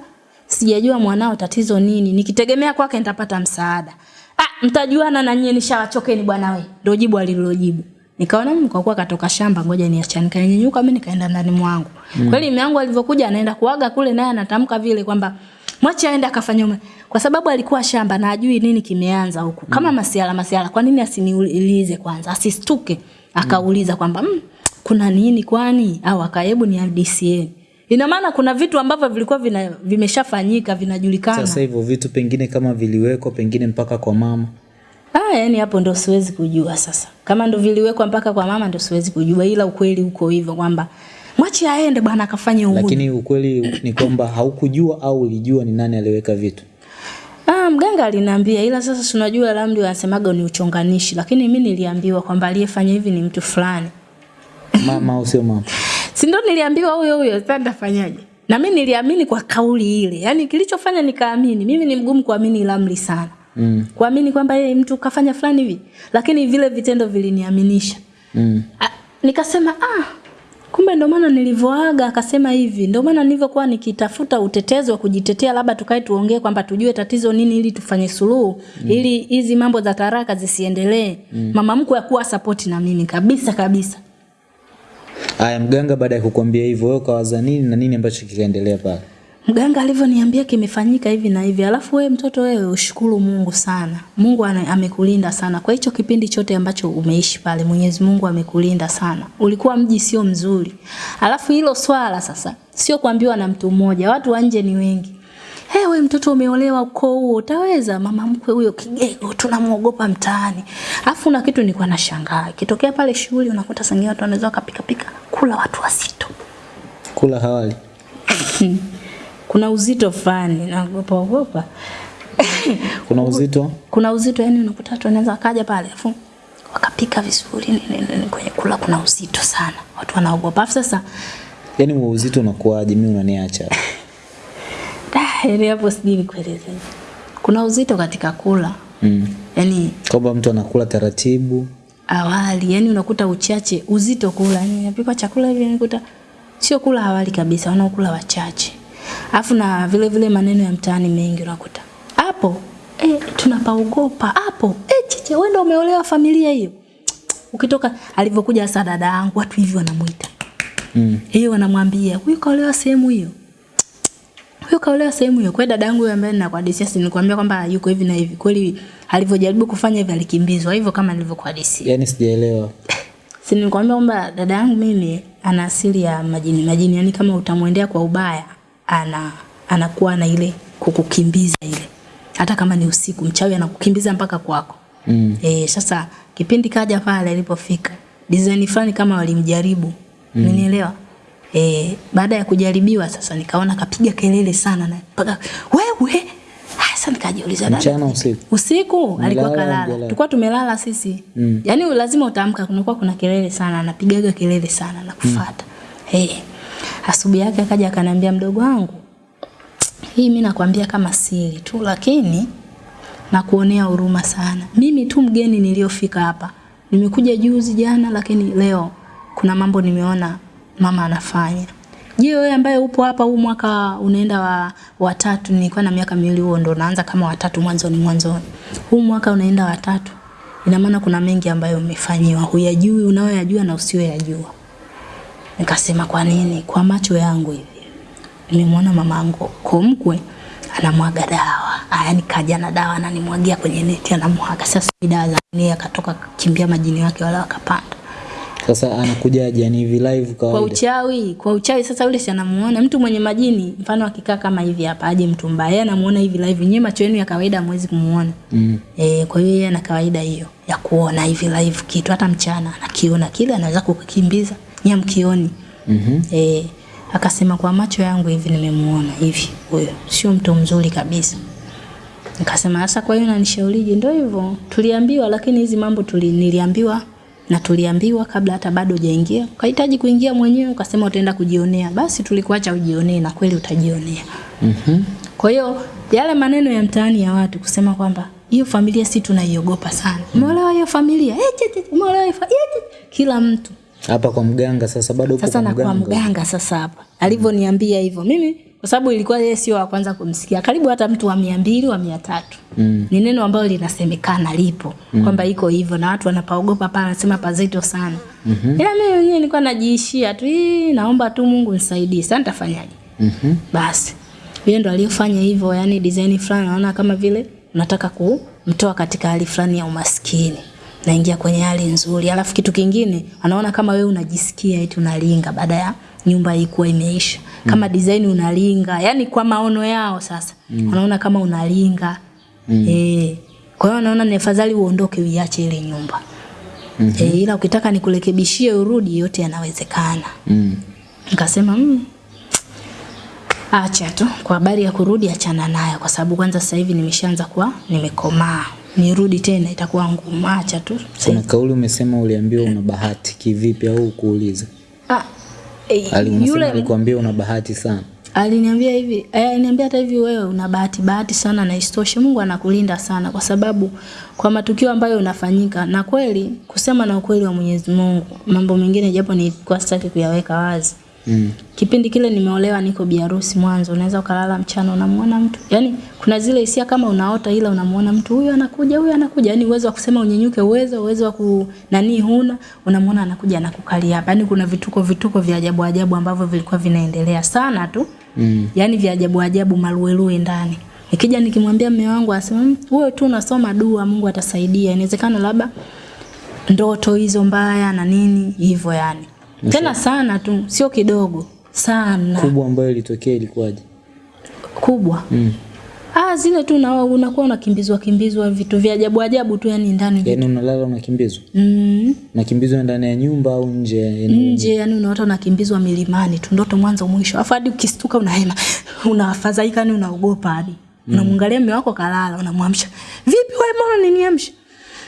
Speaker 1: sijajua mwanao tatizo nini. Nikitegemea kwake nitapata msaada. Ah, mtajuana na nyinyi nishawachokeni bwana wewe. Ndio jibu alilojibu. Nikaona mimi kwa kuwa katoka shamba ngoja niachane. Nikanyanyuka mimi nikaenda ndani mwangu. Mm. Kweli mume wangu alivyokuja anaenda kuaga kule naye anatamka vile kwamba mwache aende akafanye ume. Kwa sababu alikuwa shamba na ajui nini kimeanza huku. Kama mm. masiala masiala kwa nini asiniulize kwanza? Asistuke. Akauliza kwamba mm, kuna nini kwani au akahebu ni DCA. Ina maana kuna vitu ambavyo vilikuwa vina, vimeshafanyika vinajulikana.
Speaker 2: sasa hivyo vitu pengine kama viliwekwa pengine mpaka kwa mama
Speaker 1: Ah, yani hapo ndo siwezi kujua sasa. Kama ndo viliwekwa mpaka kwa mama ndo siwezi kujua ila ukweli uko hivyo kwamba mwachi aende bwana akafanye uhuni.
Speaker 2: lakini ukweli ni kwamba haukujua au ulijua ni nani aliweka vitu
Speaker 1: mganga aliniambia ila sasa si unajua ramli wanasemaga ni uchonganishi lakini mimi niliambiwa kwamba aliyefanya hivi ni mtu fulani.
Speaker 2: mama au sio mama
Speaker 1: Si ndo niliambiwa huyo huyo sasa nitafanyaje? Na mimi niliamini kwa kauli ile. Yaani kilichofanya nikaamini. Mimi ni mgumu kuamini ramli sana.
Speaker 2: mm.
Speaker 1: Kuamini kwamba yeye mtu kafanya fulani hivi. Lakini vile vitendo viliniaminisha.
Speaker 2: Mm.
Speaker 1: Nikasema ah kumbe ndio maana nilivyoaga akasema hivi ndio maana nilivyokuwa nikitafuta utetezi wa kujitetea labda tukae tuongee kwamba tujue tatizo nini ili tufanye suluhu mm. ili hizi mambo za taraka zisiendelee mm. mama mkwe akuwa support na mimi kabisa kabisa
Speaker 2: Aya, mganga baada ya kukwambia hivyo wewe ukawaza nini na nini ambacho kikaendelea pale?
Speaker 1: Mganga alivyoniambia kimefanyika hivi na hivi. Alafu wewe mtoto wewe ushukuru Mungu sana. Mungu ana, amekulinda sana. Kwa hicho kipindi chote ambacho umeishi pale Mwenyezi Mungu amekulinda sana. Ulikuwa mji sio mzuri. Alafu hilo swala sasa sio kuambiwa na mtu mmoja. Watu wa nje ni wengi. Hey, we mtoto umeolewa ukoo huo. Utaweza mama mkwe huyo kigego tunamuogopa mtaani. Alafu na kitu nilikuwa nashangaa. Kitokea pale shughuli unakuta sangia watu wanaweza wakapika pika kula watu wasito
Speaker 2: Kula hawali.
Speaker 1: kuna uzito fulani. Naogopa ogopa.
Speaker 2: Kuna uzito?
Speaker 1: kuna uzito yani unakuta watu wanaweza kaja pale afu wakapika vizuri nini, nini, nini, kwenye kula kuna uzito sana. Watu wanaogopa. Afu sasa
Speaker 2: yani huo uzito unakuwaje? Mimi unaniacha?
Speaker 1: da, yani hapo sijui nikueleze kuna uzito katika kula.
Speaker 2: Mm.
Speaker 1: yani
Speaker 2: Kwamba mtu anakula taratibu.
Speaker 1: awali yani unakuta uchache uzito kula. Yani napika chakula hivi unakuta sio kula awali kabisa wanaokula wachache alafu na vile vile maneno ya mtaani mengi unakuta. Hapo eh, tunapaogopa. Hapo eh, chiche wewe ndio umeolewa familia hiyo. Ukitoka alivyokuja sasa dada yangu watu hivi wanamuita.
Speaker 2: Mm.
Speaker 1: hiyo wanamwambia huyu kaolewa sehemu hiyo. Huyo kaolewa sehemu hiyo. Kwa dada yangu ambaye ninakuhadisia si nilikwambia kwamba yuko hivi na hivi. Kweli alivyojaribu kufanya hivi alikimbizwa. Hivyo kama nilivyokuhadisia.
Speaker 2: Yaani sijaelewa.
Speaker 1: si nilikwambia kwamba dada yangu mimi ana asili ya majini. Majini yani kama utamwendea kwa ubaya ana anakuwa na ile kukukimbiza ile hata kama ni usiku mchawi anakukimbiza mpaka kwako
Speaker 2: Mm.
Speaker 1: eh sasa kipindi kaja pale alipofika design fulani kama walimjaribu mm. e, baada ya kujaribiwa sasa nikaona kapiga kelele sana na mpaka wewe hasa sasa nikajiuliza
Speaker 2: Mchana usiku.
Speaker 1: usiku alikuwa kalala tulikuwa tumelala sisi
Speaker 2: Mm.
Speaker 1: yani lazima utaamka kunakuwa kuna kelele sana anapigaga kelele sana na kufuata mm. hey. Asubuhi yake akaja akaniambia mdogo wangu hii mimi nakwambia kama siri tu, lakini nakuonea huruma sana. Mimi tu mgeni niliyofika hapa, nimekuja juzi jana, lakini leo kuna mambo nimeona mama anafanya. Je, wewe ambaye upo hapa huu mwaka unaenda wa watatu, nilikuwa na miaka miwili, huo ndo naanza kama watatu mwanzoni mwanzoni. Huu mwaka unaenda watatu, ina maana kuna mengi ambayo umefanyiwa, huyajui, unayoyajua na usiyoyajua. Nikasema kwa nini? Kwa macho yangu hivi. Nimemwona mamangu kumkwe anamwaga dawa, yaani kaja na dawa ananimwagia kwenye neti, anamwaga. Sasa dawa za nini, akatoka kimbia majini wake wala wakapanda.
Speaker 2: Sasa anakujaje? Yani hivi live
Speaker 1: kwa
Speaker 2: kawaida?
Speaker 1: uchawi kwa uchawi. Sasa yule si anamuona? Mtu mwenye majini mfano akikaa kama hivi hapa aje mtu mbaya yeye anamuona hivi live. Nyewe macho yenu ya kawaida hamwezi kumuona.
Speaker 2: Mm.
Speaker 1: eh kwa hiyo yeye ana kawaida hiyo ya kuona hivi live kitu. Hata mchana anakiona kile anaweza kukikimbiza nyie
Speaker 2: Mm-hmm.
Speaker 1: eh akasema kwa macho yangu hivi nimemuona hivi huyo sio mtu mzuri kabisa Nikasema sasa kwa hiyo unanishaurije? Ndio hivyo. Tuliambiwa lakini hizi mambo tuli, niliambiwa na tuliambiwa kabla hata bado hujaingia. Ukahitaji kuingia mwenyewe ukasema utaenda kujionea. Basi tulikuacha ujionee na kweli utajionea.
Speaker 2: Mhm.
Speaker 1: Kwa hiyo yale maneno ya mtaani ya watu kusema kwamba hiyo familia si tunaiogopa sana. Umeolewa hiyo familia? Eh, umeolewa hiyo eh. Kila mtu.
Speaker 2: Hapa kwa mganga sasa bado
Speaker 1: Sasa na kwa
Speaker 2: mganga.
Speaker 1: sasa hapa. Alivyoniambia hivyo. Mimi kwa sababu ilikuwa yeye sio wa kwanza kumsikia. Karibu hata mtu wa mia mbili wa mia tatu
Speaker 2: Mm.
Speaker 1: ni neno ambalo linasemekana lipo mm. kwamba iko hivyo na watu wanapaogopa pale, anasema pazito sana mm-hmm. ila mimi mwenyewe nilikuwa najiishia tu, "Ii, naomba tu Mungu nisaidie, sasa nitafanyaje?
Speaker 2: mm-hmm.
Speaker 1: Basi yeye ndo aliyofanya hivyo, yani design fulani, naona kama vile unataka kumtoa katika hali fulani ya umaskini naingia kwenye hali nzuri. Alafu kitu kingine anaona kama wewe unajisikia eti unalinga baada ya nyumba ikuwa imeisha. Kama mm. design unalinga, yani kwa maono yao sasa. Mm. Wanaona kama unalinga. Mm. Eh. Kwa hiyo wanaona ni afadhali uondoke uiache ile nyumba. Mm -hmm. E, ila ukitaka nikurekebishie urudi yote yanawezekana.
Speaker 2: Mm.
Speaker 1: Nikasema mm, acha tu kwa habari ya kurudi, achana nayo, kwa sababu kwanza sasa hivi nimeshaanza kuwa nimekomaa, nirudi tena itakuwa ngumu. Acha tu
Speaker 2: Kuna kauli umesema uliambiwa una bahati kivipi au kuuliza?
Speaker 1: ah, eh,
Speaker 2: Ali
Speaker 1: yule
Speaker 2: alikwambia una bahati sana.
Speaker 1: aliniambia hivi eh, aliniambia hata hivi, wewe una bahati bahati sana, na isitoshe Mungu anakulinda sana, kwa sababu kwa matukio ambayo unafanyika, na kweli kusema na ukweli wa Mwenyezi Mungu, mambo mengine japo nilikuwa sitaki kuyaweka wazi
Speaker 2: Mm.
Speaker 1: Kipindi kile nimeolewa niko biharusi mwanzo, unaweza ukalala mchana unamuona mtu. Yaani kuna zile hisia kama unaota ila unamuona mtu huyu anakuja, huyu anakuja. Yaani uwezo wa kusema unyenyuke uwezo, uwezo wa ku nani huna, unamuona anakuja anakukalia hapa. Yaani kuna vituko vituko vya ajabu ajabu ambavyo vilikuwa vinaendelea sana tu.
Speaker 2: Mm.
Speaker 1: Yaani vya ajabu ajabu maluelue ndani. Nikija nikimwambia mume wangu asema "Mm, wewe tu unasoma dua, Mungu atasaidia." Inawezekana labda ndoto hizo mbaya na nini hivyo yani. Tena sana tu, sio kidogo. Sana
Speaker 2: Kubwa ambayo ilitokea ilikuwaje?
Speaker 1: kubwa.
Speaker 2: Mm.
Speaker 1: Ah, zile tu na unakuwa unakimbizwa kimbizwa vitu vya ajabu ajabu tu yani ndani.
Speaker 2: Yaani unalala unakimbizwa?
Speaker 1: Mm,
Speaker 2: Unakimbizwa ndani ya nyumba au nje? yani?
Speaker 1: nje yani unaota unakimbizwa milimani tu ndoto mwanzo mwisho. Afu hadi ukistuka unahema. Unafadhaika yani unaogopa hadi. Mm. Unamwangalia mume wako kalala, unamwamsha. Vipi wewe mbona unaniamsha?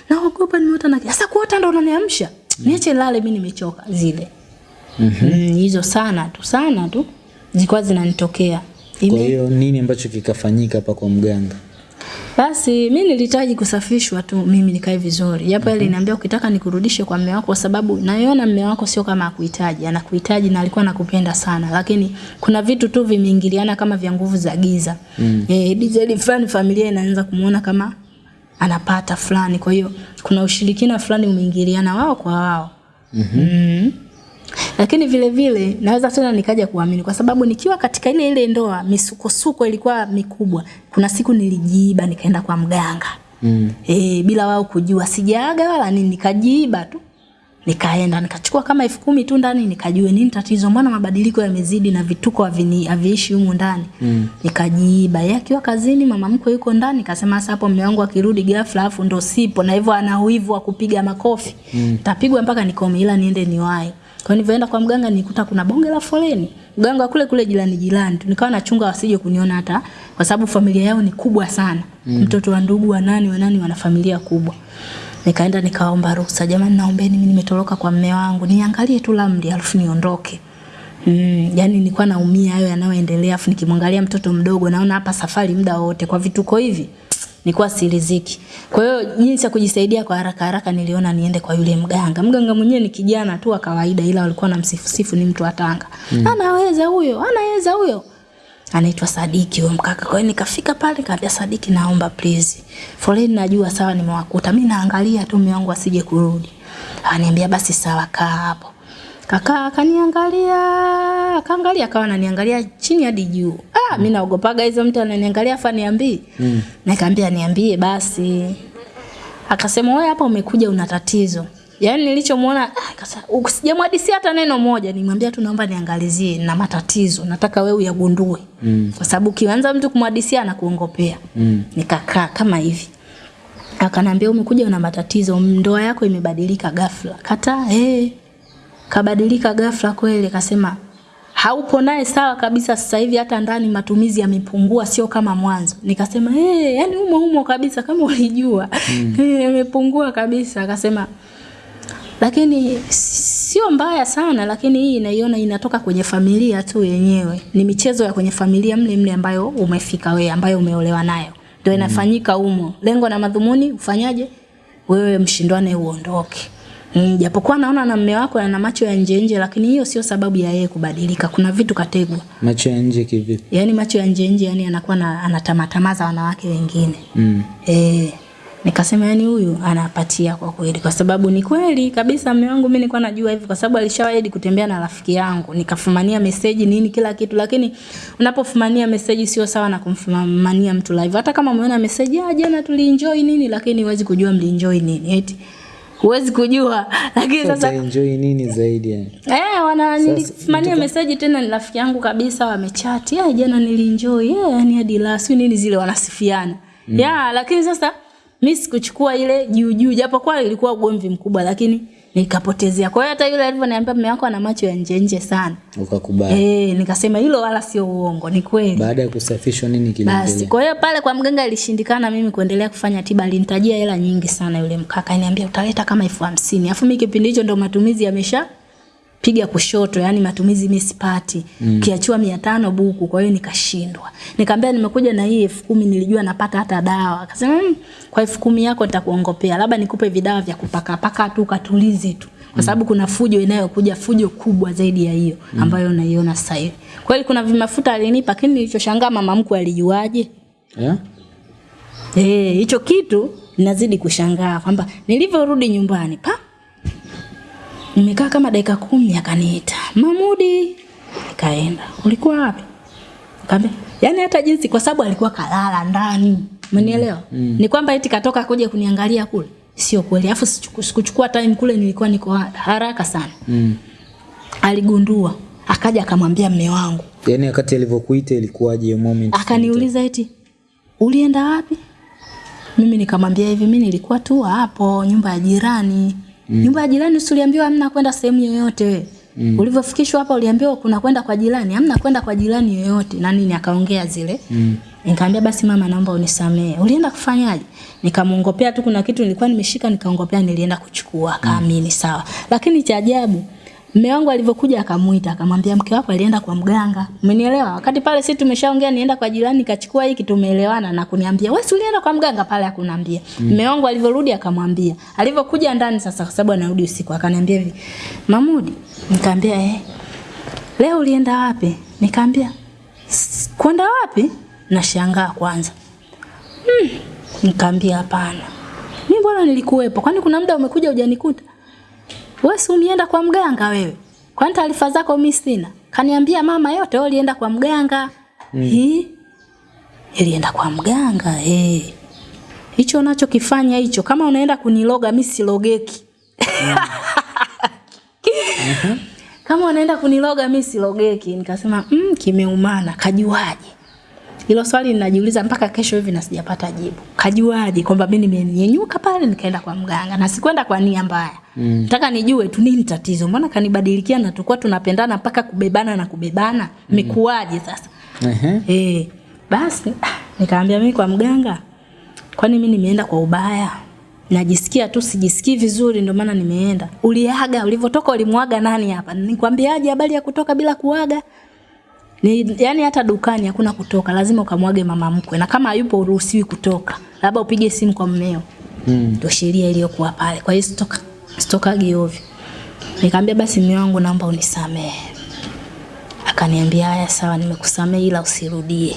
Speaker 1: Naogopa nimeota na sasa kuota ndo unaniamsha. Mm. Niache lale mimi nimechoka zile.
Speaker 2: Mhm.
Speaker 1: Mm, hizo sana tu sana tu zilikuwa zinanitokea.
Speaker 2: Kwa hiyo nini ambacho kikafanyika hapa kwa mganga?
Speaker 1: basi mi nilihitaji kusafishwa tu mimi nikae vizuri. Japo yeye aliniambia ukitaka nikurudishe kwa mume wako kwa sababu naiona mume wako sio kama akuhitaji, anakuhitaji na alikuwa anakupenda sana. Lakini kuna vitu tu vimeingiliana kama vya nguvu za giza. Mm. Eh, DJ fulani familia inaanza kumuona kama anapata fulani. Kwa hiyo kuna ushirikina fulani umeingiliana wao kwa wao. Mm. Lakini vile vile naweza tena nikaja kuamini kwa sababu nikiwa katika ile ile ndoa misukosuko ilikuwa mikubwa. Kuna siku nilijiiba nikaenda kwa mganga.
Speaker 2: Mm.
Speaker 1: E, bila wao kujua sijaaga wala nini nikajiiba tu. Nikaenda nikachukua kama elfu kumi tu ndani nikajue nini tatizo mbona mabadiliko yamezidi na vituko haviishi humu ndani.
Speaker 2: Mm.
Speaker 1: Nikajiiba. Yeye akiwa kazini mama mkwe yuko ndani kasema sasa hapo mume wangu akirudi ghafla afu ndo sipo na hivyo ana uivu wa kupiga makofi. Mm. Tapigwa mpaka nikome ila niende niwahi. Kwa nilivyoenda kwa mganga nikuta kuna bonge la foleni. Mganga kule kule jirani jirani. Nikawa nachunga wasije kuniona hata kwa sababu familia yao ni kubwa sana. Mm. Mtoto wa ndugu wa nani wa nani wana familia kubwa. Nikaenda nikaomba ruhusa, jamani, naombeni mimi nimetoroka kwa mme wangu, niangalie tu lamri alafu niondoke. Mm, yani nilikuwa naumia hayo yanayoendelea afu nikimwangalia mtoto mdogo naona hapa safari muda wote kwa vituko hivi nilikuwa siriziki. Kwa hiyo jinsi ya kujisaidia kwa haraka haraka niliona niende kwa yule mganga. Mganga mwenyewe ni kijana tu wa kawaida ila walikuwa na msifusifu ni mtu wa Tanga. Mm. Anaweza huyo, anaweza huyo. Anaitwa Sadiki huyo mkaka. Kwa hiyo nikafika pale nikamwambia Sadiki naomba please. Foleni najua sawa nimewakuta. Mimi naangalia tu mume wangu asije kurudi. Ananiambia basi sawa kaa hapo. Kaka akaniangalia, akaangalia akawa ananiangalia chini hadi juu. Ah, mimi naogopaga hizo mtu ananiangalia afa niambie. Mm. Nikamwambia niambie basi. Akasema wewe hapa umekuja una tatizo. Yaani nilichomuona ah, akasema usijamwadisia hata neno moja, nimwambia tu naomba niangalizie na matatizo, nataka wewe uyagundue. Mm. Kwa sababu kianza mtu kumwadisia anakuongopea. Mm. Nikakaa kama hivi. Akanambia umekuja una matatizo, ndoa yako imebadilika ghafla. Kata eh. Kabadilika ghafla kweli, kasema haupo naye sawa kabisa sasa hivi hata ndani matumizi yamepungua sio kama mwanzo. Nikasema eh hey, yani umo umo kabisa kama ulijua. Mm. yamepungua kabisa akasema lakini sio mbaya sana lakini hii inaiona inatoka kwenye familia tu yenyewe. Ni michezo ya kwenye familia mle mle ambayo umefika wewe ambayo umeolewa nayo. Ndio inafanyika umo. Lengo na madhumuni ufanyaje? Wewe mshindwane uondoke Mm, japokuwa naona na mme wako ana macho ya nje nje lakini hiyo sio sababu ya yeye kubadilika. Kuna vitu kategwa.
Speaker 2: Macho ya nje kivipi?
Speaker 1: Yaani macho ya nje nje yani anakuwa na anatamatamaza wanawake wengine. Mm. Eh, nikasema yani huyu anapatia kwa kweli kwa sababu ni kweli kabisa mume wangu mimi nilikuwa najua hivi kwa sababu alishawahi kutembea na rafiki yangu nikafumania message nini kila kitu lakini unapofumania message sio sawa na kumfumania mtu live hata kama umeona message ah jana tulienjoy nini lakini huwezi kujua mlienjoy nini eti huwezi kujua lakini sasa
Speaker 2: enjoy nini zaidi yani?
Speaker 1: Eh, wana nilifumania message tena ni rafiki yangu kabisa wamechat yeah jana nilienjoy. yeah yani hadi last nini zile wanasifiana. Mm. yeah lakini sasa mimi sikuchukua ile juu juu japokuwa ilikuwa ugomvi mkubwa lakini nikapotezea. Kwa hiyo hata yule alivyoniambia mume wako ana macho ya nje nje sana.
Speaker 2: Ukakubali.
Speaker 1: Eh, nikasema hilo wala sio uongo, ni kweli.
Speaker 2: Baada ya kusafishwa nini
Speaker 1: Basi,
Speaker 2: kiliendelea?
Speaker 1: kwa hiyo pale kwa mganga ilishindikana mimi kuendelea kufanya tiba, alinitajia hela nyingi sana yule mkaka, aliniambia utaleta kama elfu hamsini. Alafu mimi kipindi hicho ndo matumizi yamesha piga kushoto, yani matumizi mimi sipati. Mm. Kiachua 500 buku, kwa hiyo nikashindwa. Nikamwambia nimekuja na hii elfu kumi nilijua napata hata dawa. Akasema mmm, kwa elfu kumi yako nitakuongopea, labda nikupe vidawa vya kupaka paka tu katulize tu. Kwa sababu kuna fujo inayokuja fujo kubwa zaidi ya hiyo ambayo unaiona sasa hivi. Kweli kuna vimafuta alinipa, lakini nilichoshangaa mama mkwe alijuaje?
Speaker 2: Yeah?
Speaker 1: Eh, hicho kitu nazidi kushangaa kwamba nilivyorudi nyumbani pa nimekaa kama dakika kumi akaniita Mamudi, nikaenda. Ulikuwa wapi? Kambe. yani hata jinsi kwa sababu alikuwa kalala ndani, umenielewa? Mm. Mm. Ni kwamba eti katoka kuja kuniangalia kule, sio kweli. Alafu sikuchukua time kule, nilikuwa niko haraka sana.
Speaker 2: Mm.
Speaker 1: Aligundua akaja akamwambia mme wangu,
Speaker 2: Yaani wakati alivyokuita ilikuwaje moment?
Speaker 1: akaniuliza eti ulienda wapi? Mimi nikamwambia hivi, mimi nilikuwa tu hapo nyumba ya jirani. Mm. Nyumba ya jirani usiuliambiwa hamna kwenda sehemu yoyote wewe. Mm. Ulivyofikishwa hapa uliambiwa kuna kwenda kwa jirani, hamna kwenda kwa jirani yoyote. Na nini akaongea zile. Mm. Nikamwambia basi mama naomba unisamee. Ulienda kufanyaje? Nikamuongopea tu kuna kitu nilikuwa nimeshika nikaongopea nilienda kuchukua akaamini mm. sawa. Lakini cha ajabu Mume wangu alivyokuja akamuita akamwambia mke wako alienda kwa mganga. Umenielewa? Wakati pale sisi tumeshaongea nienda kwa jirani nikachukua hiki tumeelewana na kuniambia wewe si ulienda kwa mganga pale akuniambia. Mume wangu alivyorudi akamwambia. Alivyokuja ndani sasa kwa sababu anarudi usiku akaniambia hivi. Mamudi, nikamwambia eh. Leo ulienda wapi? Nikamwambia kwenda wapi? Nashangaa kwanza. Hmm. Nikamwambia hapana. Mimi bwana nilikuwepo. Kwani kuna muda umekuja hujanikuta? Wewe si umeenda kwa mganga wewe? Kwani taarifa zako mimi sina? Kaniambia mama yote wewe ulienda kwa mganga. Mm. Hii ilienda kwa mganga eh. Hicho unachokifanya hicho kama unaenda kuniloga mimi silogeki. Kama unaenda kuniloga mimi silogeki. Nikasema mm, kimeumana, kajuaje? Hilo swali ninajiuliza mpaka kesho hivi na sijapata jibu. Kajuaje kwamba mimi nimenyenyuka pale nikaenda kwa mganga na sikwenda kwa nia mbaya. Mm. Nataka nijue tu nini tatizo. Mbona kanibadilikia na tulikuwa tunapendana mpaka kubebana na kubebana? Imekuwaje sasa?
Speaker 2: Ehe.
Speaker 1: Eh, basi nikaambia mimi kwa mganga. Kwani mimi nimeenda kwa ubaya? najisikia tu sijisikii vizuri ndio maana nimeenda. Uliaga, ulivyotoka ulimwaga nani hapa? Nikwambiaje habari ya kutoka bila kuaga? Ni yani hata dukani hakuna kutoka, lazima ukamwage mama mkwe. Na kama hayupo uruhusiwi kutoka. Labda upige simu kwa mmeo.
Speaker 2: Mm.
Speaker 1: Ndio sheria iliyokuwa pale. Kwa hiyo sitoka sitokagi ovyo. Nikamwambia basi mume wangu naomba unisamehe. Akaniambia haya sawa nimekusamehe ila usirudie.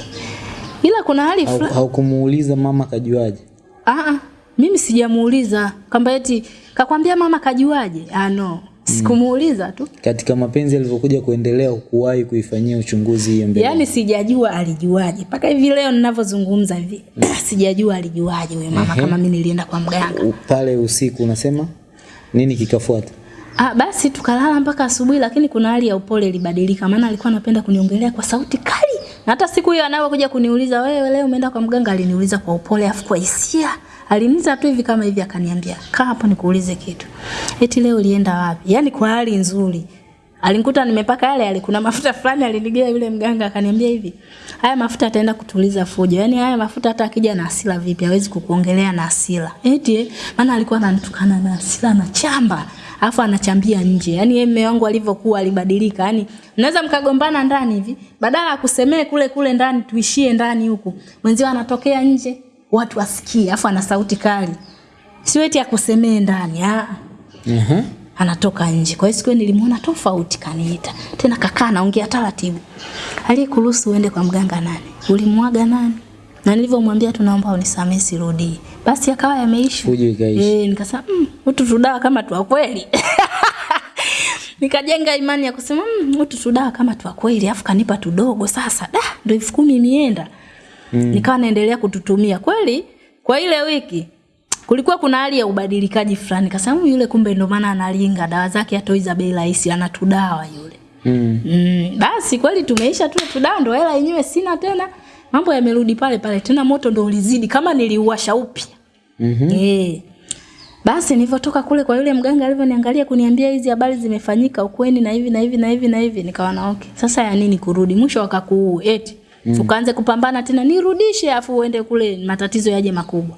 Speaker 1: Ila kuna hali fulani
Speaker 2: Haukumuuliza mama kajuaje?
Speaker 1: Ah, ah, mimi sijamuuliza kwamba eti kakwambia mama kajuaje? Ah no, sikumuuliza tu.
Speaker 2: Katika mapenzi alivyokuja kuendelea kuwahi kuifanyia uchunguzi hiyo mbele.
Speaker 1: Yaani sijajua alijuaje. Mpaka hivi leo ninavyozungumza hivi, sijajua alijuaje huyo mama kama mimi nilienda kwa mganga.
Speaker 2: Pale usiku unasema nini kikafuata?
Speaker 1: Ah, basi tukalala mpaka asubuhi lakini kuna hali ya upole ilibadilika maana alikuwa anapenda kuniongelea kwa sauti kali. Na hata siku hiyo anapokuja kuniuliza wewe leo umeenda kwa mganga aliniuliza kwa upole afu kwa hisia. Aliniuliza tu hivi kama hivi akaniambia, "Kaa hapo nikuulize kitu." Eti leo ulienda wapi? Yaani kwa hali nzuri. Alinikuta nimepaka yale yale kuna mafuta fulani alinigea yule mganga akaniambia hivi. Haya mafuta ataenda kutuliza fujo. Yaani haya mafuta hata akija na hasira vipi hawezi kukuongelea na hasira. Eti maana alikuwa ananitukana na hasira na chamba. Alafu anachambia nje. Yaani yeye mume wangu alivyokuwa alibadilika. Yaani mnaweza mkagombana ndani hivi, badala ya kusemee kule kule ndani tuishie ndani huku. Mwenzio anatokea nje, watu wasikie, afu ana sauti kali. Sio eti akusemee ndani. Ah
Speaker 2: -hmm.
Speaker 1: anatoka nje. Kwa hiyo siku nilimwona tofauti kaniita. Tena kakaa naongea taratibu. Aliyekuruhusu uende kwa mganga nani? Ulimwaga nani? Na nilivyomwambia tunaomba unisamehe sirudii. Basi akawa yameisha. Eh, nikasema mm, utu tudawa kama tu kweli. Nikajenga imani ya kusema mm, utu tudawa kama tu kweli afu kanipa tudogo sasa. Da, ndio elfu kumi imeenda. Mm. Nikawa naendelea kututumia. Kweli kwa ile wiki kulikuwa kuna hali ya ubadilikaji fulani. Kasema yule kumbe ndo maana analinga dawa zake atoi za bei rahisi anatudawa yule.
Speaker 2: Mm.
Speaker 1: Mm, basi kweli tumeisha tu tudawa ndo hela yenyewe sina tena. Mambo yamerudi pale pale tena moto ndo ulizidi kama niliuasha upya.
Speaker 2: mm -hmm.
Speaker 1: Eh. Basi nilivyotoka kule kwa yule mganga alivyoniangalia kuniambia hizi habari zimefanyika ukweni na hivi na hivi na hivi na hivi nikawa na okay. Sasa ya nini kurudi? Mwisho wakakuu eti. Mm. Ukaanze kupambana tena nirudishe afu uende kule matatizo yaje makubwa.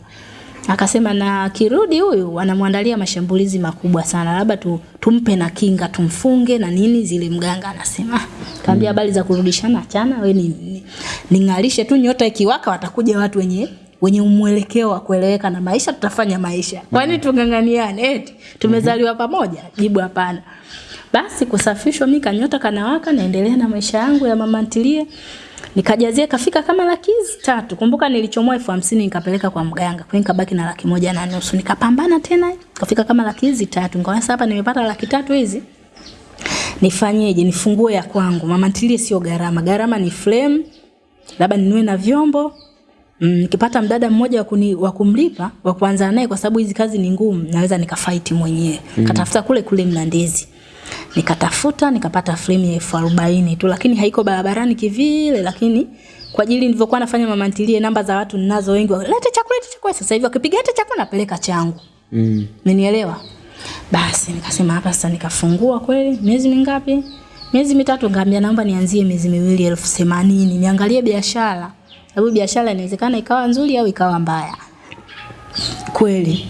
Speaker 1: Akasema na kirudi huyu wanamwandalia mashambulizi makubwa sana. Labda tu, tumpe na kinga tumfunge na nini zile mganga anasema. Kaambia habari za kurudishana achana we ni, ni, ningalishe tu nyota ikiwaka watakuja watu wenye wenye mwelekeo wa kueleweka na maisha tutafanya maisha. Kwani tungang'aniane eti tumezaliwa pamoja? Jibu hapana. Basi kusafishwa mimi kanyota kanawaka naendelea na maisha yangu ya mama ntilie. Nikajazia kafika kama laki tatu. Kumbuka nilichomoa elfu hamsini nikapeleka kwa mganga. Kwa hiyo nikabaki na laki moja na nusu. Nikapambana tena kafika kama laki tatu. Nikaona sasa hapa nimepata laki tatu hizi. Nifanyeje? Nifungue ya kwangu. Mama ntilie sio gharama. Gharama ni flame. Labda ninue na vyombo. Mm, kipata mdada mmoja wa kuni- wa kumlipa wa kuanza naye kwa sababu hizi kazi ni ngumu naweza nikafight mwenyewe mm. katafuta kule kule mlandezi nikatafuta nikapata frame ya elfu arobaini tu lakini haiko barabarani kivile lakini kwa ajili nilivyokuwa nafanya mama ntilie namba za watu ninazo wengi lete chakula lete chakula sasa hivi wakipiga hata chakula napeleka changu
Speaker 2: Mm.
Speaker 1: Umenielewa? Basi nikasema hapa sasa nikafungua kweli miezi mingapi? Miezi mitatu ngambia naomba nianzie miezi miwili elfu themanini niangalie biashara. Sababu biashara inawezekana ikawa nzuri au ikawa mbaya. Kweli.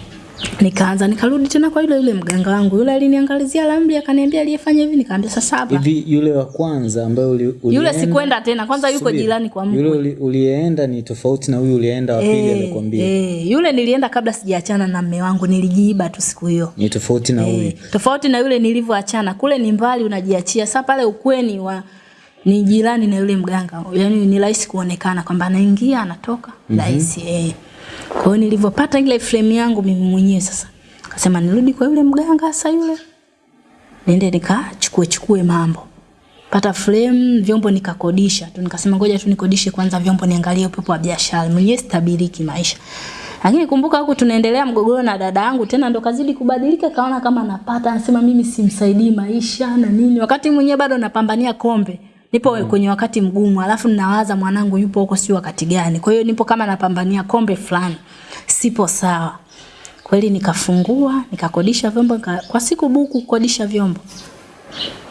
Speaker 1: Nikaanza nikarudi tena kwa yule yule mganga wangu. Yule aliniangalizia ramli akaniambia aliyefanya hivi nikaambia sasa saba.
Speaker 2: Hivi yule wa kwanza ambaye uli,
Speaker 1: uli
Speaker 2: Yule
Speaker 1: sikwenda tena. Kwanza yuko
Speaker 2: Subiri.
Speaker 1: jirani kwa
Speaker 2: Yule
Speaker 1: mkwe.
Speaker 2: uli, ulienda ni tofauti na huyu ulienda wa pili alikwambia.
Speaker 1: Eh, yule nilienda kabla sijaachana na mume wangu nilijiiba tu siku hiyo.
Speaker 2: Ni tofauti na huyu.
Speaker 1: Eh, tofauti na yule nilivyoachana kule ni mbali unajiachia sasa pale ukweni wa ni jirani na yule mganga yani ni rahisi kuonekana kwamba anaingia anatoka rahisi mm -hmm. eh kwa hiyo nilivyopata ile frame yangu mimi mwenyewe sasa kasema nirudi kwa yule mganga sasa yule. Niende nikachukue chukue mambo. Pata frame vyombo nikakodisha tu. Nikasema ngoja tu nikodishe kwanza vyombo niangalie upepo wa biashara. Mwenyewe stabiliki maisha. Lakini kumbuka huku tunaendelea mgogoro na dada yangu tena ndo kazidi kubadilika kaona kama napata. Anasema mimi simsaidii maisha na nini. Wakati mwenyewe bado napambania kombe nipo mm. kwenye wakati mgumu alafu ninawaza mwanangu yupo huko sio wakati gani. Kwa hiyo nipo kama napambania kombe fulani. Sipo sawa. Kweli nikafungua nikakodisha vyombo nika, kwa siku buku kukodisha vyombo.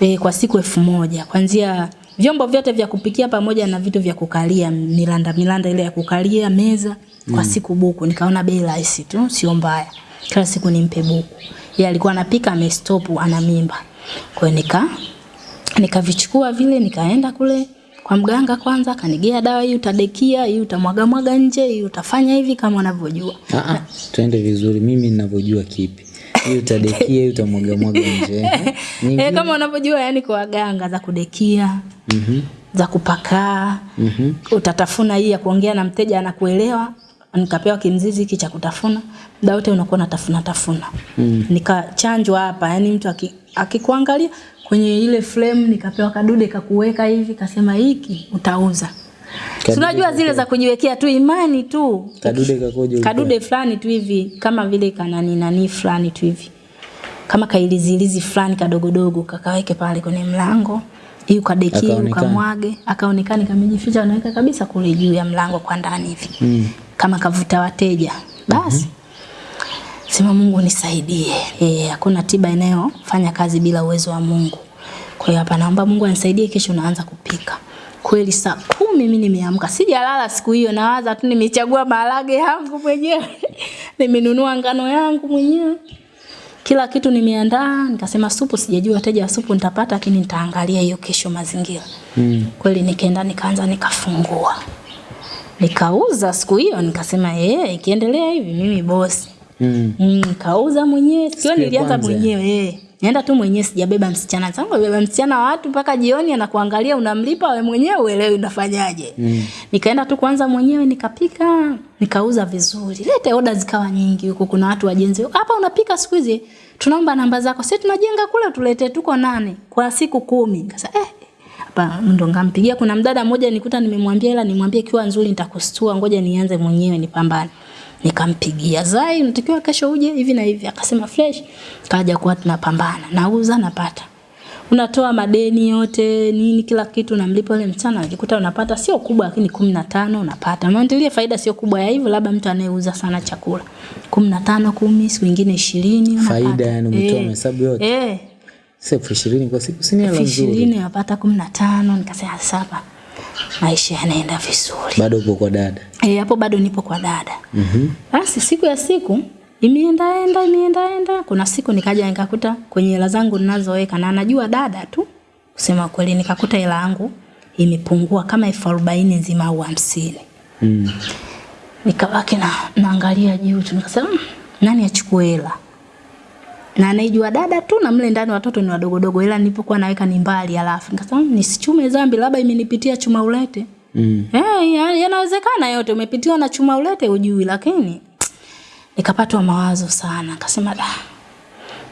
Speaker 1: E, kwa siku elfu moja. Kwanzia vyombo vyote vya kupikia pamoja na vitu vya kukalia milanda milanda ile ya kukalia meza kwa siku buku. Nikaona bei rahisi tu sio mbaya. Kila siku nimpe buku. Yeye alikuwa anapika amestop ana mimba. Kwa hiyo nika nikavichukua vile nikaenda kule kwa mganga kwanza kanigea dawa hii utadekia, hii utamwaga mwaga nje, hii utafanya hivi kama unavyojua.
Speaker 2: Ah, ah, tuende vizuri. Mimi ninavyojua kipi? Hii utadekia, hii utamwaga mwaga nje.
Speaker 1: Eh, kama unavyojua yani kwa waganga za kudekia,
Speaker 2: Mhm.
Speaker 1: za kupakaa,
Speaker 2: Mhm.
Speaker 1: utatafuna hii ya kuongea na mteja anakuelewa nikapewa kimzizi hiki cha kutafuna muda wote unakuwa unatafuna tafuna mm. nikachanjwa hapa yani mtu aki- akikuangalia kwenye ile frame nikapewa kadude kakuweka hivi kasema hiki utauza. Unajua zile za kujiwekea tu imani tu.
Speaker 2: Kadude kakoje?
Speaker 1: kadude fulani tu hivi kama vile kanani nani fulani tu hivi. Kama kailizilizi fulani kadogodogo kakaweke pale kwenye mlango hii ukadekie ukamwage akaonekana kamejificha anaweka kabisa kule juu ya mlango kwa ndani hivi.
Speaker 2: Mm.
Speaker 1: kama kavuta wateja. Basi sema Mungu nisaidie eh hakuna tiba inayofanya kazi bila uwezo wa Mungu. Kwa hiyo hapa naomba Mungu anisaidie kesho naanza kupika. Kweli saa kumi mimi nimeamka sijalala siku hiyo nawaza tu nimechagua maharage yangu mwenyewe. Nimenunua ngano yangu mwenyewe. Kila kitu nimeandaa nikasema supu sijajua wateja wa supu nitapata lakini nitaangalia hiyo kesho mazingira.
Speaker 2: Mm.
Speaker 1: kweli nikaenda nikaanza nikafungua. Nikauza siku hiyo nikasema eh ikiendelea hivi mimi bosi
Speaker 2: Mm.
Speaker 1: mm, kauza mwenyewe
Speaker 2: sio
Speaker 1: nilianza mwenyewe eh tu mwenyewe sijabeba msichana Sasa beba msichana watu mpaka jioni anakuangalia unamlipa wewe mwenyewe uelewi unafanyaje.
Speaker 2: Mm.
Speaker 1: Nikaenda tu kwanza mwenyewe nikapika, nikauza vizuri. Lete oda zikawa nyingi huko kuna watu wajenzi. Hapa unapika siku hizi tunaomba namba zako. Sisi tunajenga kule tulete tuko nane kwa siku kumi. Kasa eh hapa ndo ngampigia kuna mdada mmoja nikuta nimemwambia ila nimwambie kiwa nzuri nitakustua ngoja nianze mwenyewe nipambane nikampigia zai unatakiwa kesho uje hivi na hivi. Akasema fresh. Kaja kuwa tunapambana nauza napata. Unatoa madeni yote nini kila kitu unamlipa yule msichana ukikuta unapata. Sio kubwa lakini kumi na tano unapata. Unaendelea faida sio kubwa ya hivyo labda mtu anayeuza sana chakula. kumi na tano kumi siku nyingine 20 unapata.
Speaker 2: Faida yani umetoa
Speaker 1: Eh,
Speaker 2: mahesabu yote.
Speaker 1: eh.
Speaker 2: Sasa elfu ishirini kwa siku si ni hela nzuri.
Speaker 1: ishirini napata kumi na tano nikasema sasa maisha yanaenda vizuri
Speaker 2: Bado upo kwa dada.
Speaker 1: Eh, hapo bado nipo kwa dada
Speaker 2: Mhm.
Speaker 1: Mm basi siku ya siku imeendaenda imeendaenda kuna siku nikaja nikakuta kwenye hela zangu ninazoweka na anajua dada tu kusema kweli nikakuta hela yangu imepungua kama elfu arobaini nzima au hamsini
Speaker 2: Mm.
Speaker 1: nikabaki na naangalia juu tu nikasema "Mm, nani achukue hela na anaijua dada tu na mle ndani watoto ni wadogodogo ila nilipokuwa naweka ni mbali alafu nikasema "Mm, nisichume dhambi labda imenipitia chuma ulete.
Speaker 2: Mm.
Speaker 1: Eh, ya- yanawezekana yote umepitiwa na chuma ulete ujui lakini nikapatwa mawazo sana nikasema da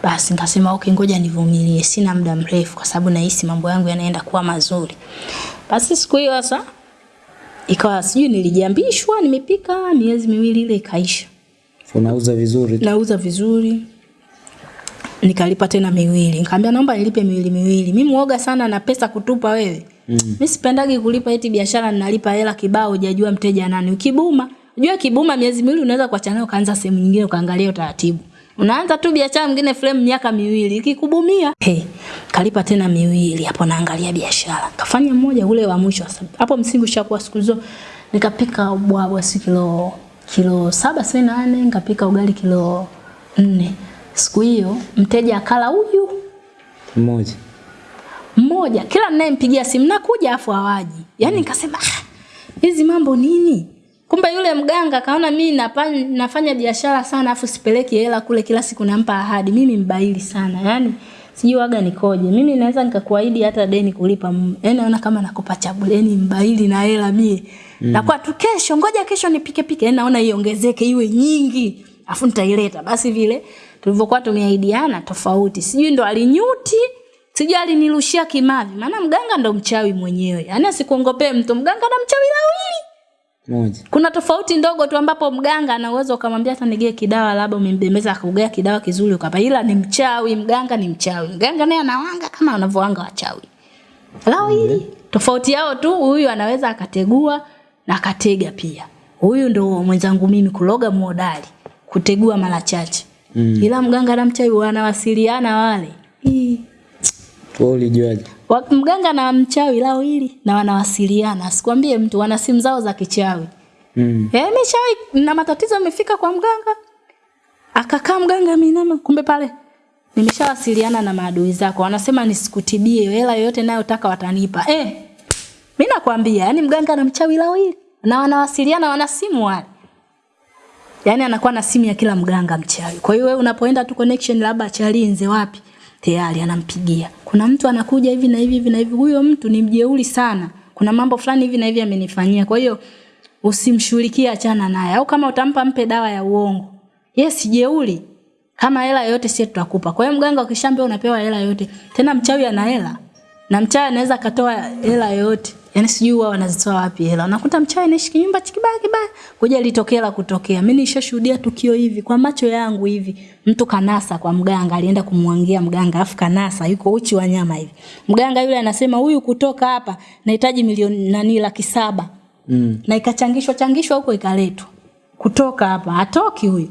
Speaker 1: basi nikasema okay ngoja nivumilie sina muda mrefu kwa sababu nahisi mambo yangu yanaenda kuwa mazuri. Basi siku hiyo sasa ikawa sijui nilijiambishwa nimepika miezi miwili ile ikaisha.
Speaker 2: Unauza vizuri
Speaker 1: nauza vizuri nikalipa tena miwili. Nikamwambia naomba nilipe miwili miwili. Mimi muoga sana na pesa kutupa wewe. Mm. mimi sipendagi kulipa eti biashara ninalipa hela kibao hujajua mteja nani. Ukibuma unajua kibuma miezi miwili unaweza kuachana nayo kaanza sehemu nyingine ukaangalia utaratibu. Unaanza tu biashara mwingine frame miaka miwili. Ikikubumia hey, kalipa tena miwili. Hapo naangalia biashara. Kafanya mmoja ule wa mwisho. Hapo msingi ushakuwa siku hizo nikapika ubwabwa si kilo kilo saba si nane nikapika ugali kilo nne siku hiyo mteja akala huyu.
Speaker 2: Mmoja.
Speaker 1: mmoja. Kila ninayempigia simu nakuja afu hawaji. Yaani nikasema "Ah, hizi mambo nini? Kumbe yule mganga kaona mimi nafanya, nafanya biashara sana afu sipeleki hela kule kila siku nampa ahadi. Mimi mbaili sana. Yaani sijui waga nikoje. Mimi naweza nikakuahidi hata deni kulipa. Yani yaani naona kama nakupa chabuleni mbaili na hela mie. Mm. nakuwa tu kesho ngoja kesho nipike pike. Yaani naona iongezeke iwe nyingi. Afu nitaileta. Basi vile tulivyokuwa tumeahidiana tofauti. Sijui ndo alinyuti sijui alinirushia kimavi. Maana mganga ndo mchawi mwenyewe. Yaani asikuongopee mtu mganga na mchawi lawili.
Speaker 2: Moja.
Speaker 1: kuna tofauti ndogo tu ambapo mganga ana uwezo ukamwambia hata nigee kidawa labda umembembeza akugea kidawa kizuri ukapa ila ni mchawi mganga ni mchawi. Mganga naye anawanga kama wanavyoanga wachawi. Lao hili tofauti yao tu huyu anaweza akategua na akatega pia. Huyu ndo mwenzangu mimi kuloga muodali kutegua mara chache mm. ila mganga na mchawi wanawasiliana wale.
Speaker 2: Wewe ulijuaje?
Speaker 1: Wa- mganga na mchawi lao hili na wanawasiliana sikwambie mtu wana simu zao za kichawi
Speaker 2: Mm.
Speaker 1: Eh, mishawahi na matatizo yamefika kwa mganga. akakaa mganga minama, kumbe pale nimeshawasiliana na maadui zako wanasema nisikutibie hela yoyote nayotaka watanipa eh mimi nakwambia yani mganga na mchawi lao hili na wanawasiliana wana simu wale yani anakuwa na simu ya kila mganga mchawi. Kwa hiyo wewe unapoenda tu connection labda chalinze wapi tayari anampigia. Kuna mtu anakuja hivi na hivi na hivi. Huyo mtu ni mjeuri sana. Kuna mambo fulani hivi na hivi amenifanyia. Kwa hiyo usimshughulikie achana naye. Au kama utampa mpe dawa ya uongo. Yes jeuri. Kama hela yote sisi tutakupa. Kwa hiyo mganga ukishambia unapewa hela yote tena mchawi ana hela. Na mchawi anaweza katoa hela yote yani sijui wao wanazitoa wapi hela. Unakuta mchawi anaishi kinyumba kibaya kibaya kuja litokea la kutokea. Mimi nishashuhudia tukio hivi kwa macho yangu hivi mtu kanasa kwa mganga alienda kumwangia mganga afu kanasa yuko uchi wa nyama hivi. Mganga yule anasema huyu kutoka hapa nahitaji milioni nani laki saba.
Speaker 2: Mm.
Speaker 1: na ikachangishwa changishwa huko ikaletwa. Kutoka hapa hatoki huyu.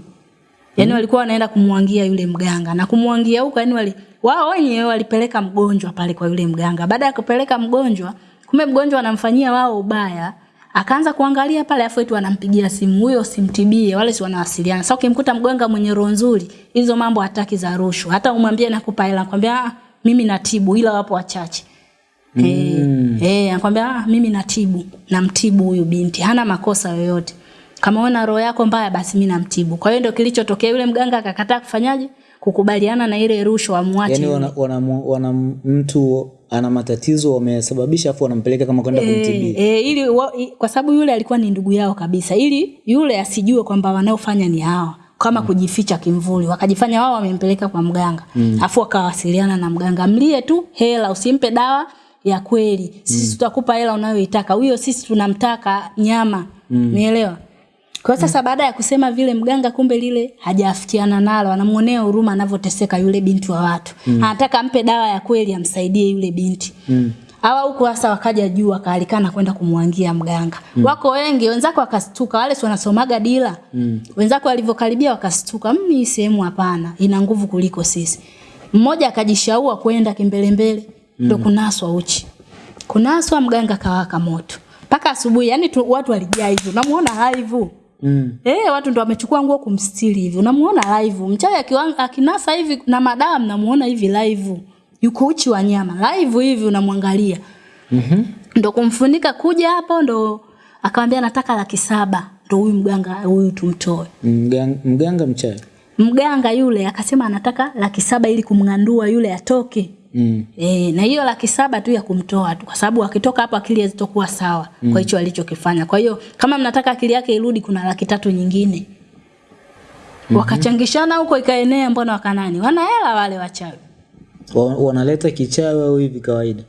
Speaker 1: Yaani mm. walikuwa wanaenda kumwangia yule mganga. Na kumwangia huko yani wali wao wenyewe walipeleka mgonjwa pale kwa yule mganga. Baada ya kupeleka mgonjwa kumbe mgonjwa anamfanyia wao ubaya akaanza kuangalia pale afu eti wanampigia simu huyo simtibie wale si wanawasiliana sasa ukimkuta mganga mwenye roho nzuri hizo mambo hataki za rushwa hata umwambie nakupa hela nakwambia ah, mimi natibu ila wapo wachache mm. Eh, eh, anakwambia ah, mimi natibu, namtibu huyu binti, hana makosa yoyote. Kama una roho yako mbaya basi mimi namtibu. Kwa hiyo ndio kilichotokea yule mganga akakataa kufanyaje? Kukubaliana na ile rushwa amwache.
Speaker 2: Yaani
Speaker 1: yule.
Speaker 2: wana, wana, wana mtu ana matatizo wamesababisha afu wanampeleka kama kwenda e, kumtibia.
Speaker 1: E, ili wa, i, kwa sababu yule alikuwa ni ndugu yao kabisa, ili yule asijue kwamba wanaofanya ni hawa kama mm. kujificha kimvuli, wakajifanya wao wamempeleka kwa mganga mm. afu wakawasiliana na mganga, mlie tu hela, usimpe dawa ya kweli, sisi mm. tutakupa hela unayoitaka, huyo sisi tunamtaka nyama, mm. umeelewa? Kwa sasa baada ya kusema vile mganga kumbe lile hajafikiana nalo, anamuonea huruma anavyoteseka yule binti wa watu. Anataka ampe dawa ya kweli amsaidie yule binti.
Speaker 2: Mm.
Speaker 1: Hawa huko hasa wakaja juu wakaalikana kwenda kumwangia mganga. Mm. Wako wengi, wenzako wakastuka, wale wanasomaga dila. Mm. Wenzako walivyokaribia wakastuka, mimi hii sehemu hapana, ina nguvu kuliko sisi. Mmoja akajishaua kwenda kimbelembele, ndo kunaswa uchi. Kunaswa mganga kawaka moto. Mpaka asubuhi, yani tu, watu walijaa hivyo. Namuona live.
Speaker 2: Mm.
Speaker 1: Eh, watu ndo wamechukua nguo kumstiri hivi. Unamuona live. Mchawi akinasa hivi na madam namuona hivi live. Yuko uchi wa nyama. Live hivi unamwangalia.
Speaker 2: Mhm.
Speaker 1: Ndo kumfunika kuja hapo ndo akamwambia nataka laki saba. Ndo huyu mganga huyu tumtoe.
Speaker 2: Mganga, mganga mchawi.
Speaker 1: Mganga yule akasema anataka laki saba ili kumng'andua yule atoke.
Speaker 2: Mm.
Speaker 1: E, na hiyo laki saba tu ya kumtoa tu kwa sababu akitoka hapo akili hazitokuwa sawa mm. kwa hicho alichokifanya. Kwa hiyo kama mnataka akili yake irudi kuna laki tatu nyingine. Mm-hmm. Wakachangishana huko ikaenea mbona wakanani? Wana hela wale wachawi.
Speaker 2: Wanaleta kichawi au hivi kawaida?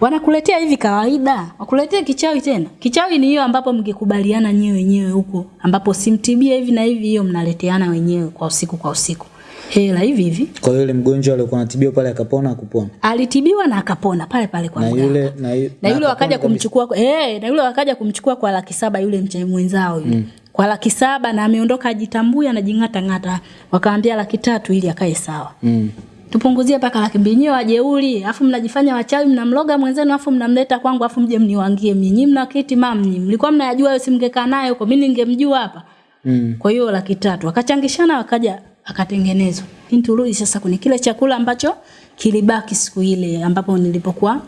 Speaker 1: Wanakuletea hivi kawaida, wakuletea kichawi tena. Kichawi ni hiyo ambapo mkikubaliana nyewe wenyewe huko, ambapo simtibia hivi na hivi, hiyo mnaleteana wenyewe kwa usiku kwa usiku. Hela hivi hivi.
Speaker 2: Kwa hiyo yule mgonjwa alikuwa anatibiwa pale akapona akupona.
Speaker 1: Alitibiwa na akapona pale pale kwa
Speaker 2: Na yule na, yu,
Speaker 1: na yule wakaja kumchukua eh eh, na yule wakaja kumchukua kwa laki saba yule mchai mwenzao yule mm. kwa laki saba na ameondoka ajitambui anajing'ata ng'ata wakaambia laki tatu ili akae sawa
Speaker 2: Mm.
Speaker 1: tupunguzie mpaka laki mbili nyewe wajeuri afu mnajifanya wachawi mnamloga mwenzenu afu mnamleta kwangu afu mje mniwangie mimi nyinyi mna kiti mamni mlikuwa mnayajua hayo simngekaa naye huko mimi ningemjua hapa
Speaker 2: Mm.
Speaker 1: kwa hiyo laki tatu wakachangishana wakaja akatengenezwa. Lakini turudi sasa kwenye kile chakula ambacho kilibaki siku ile ambapo nilipokuwa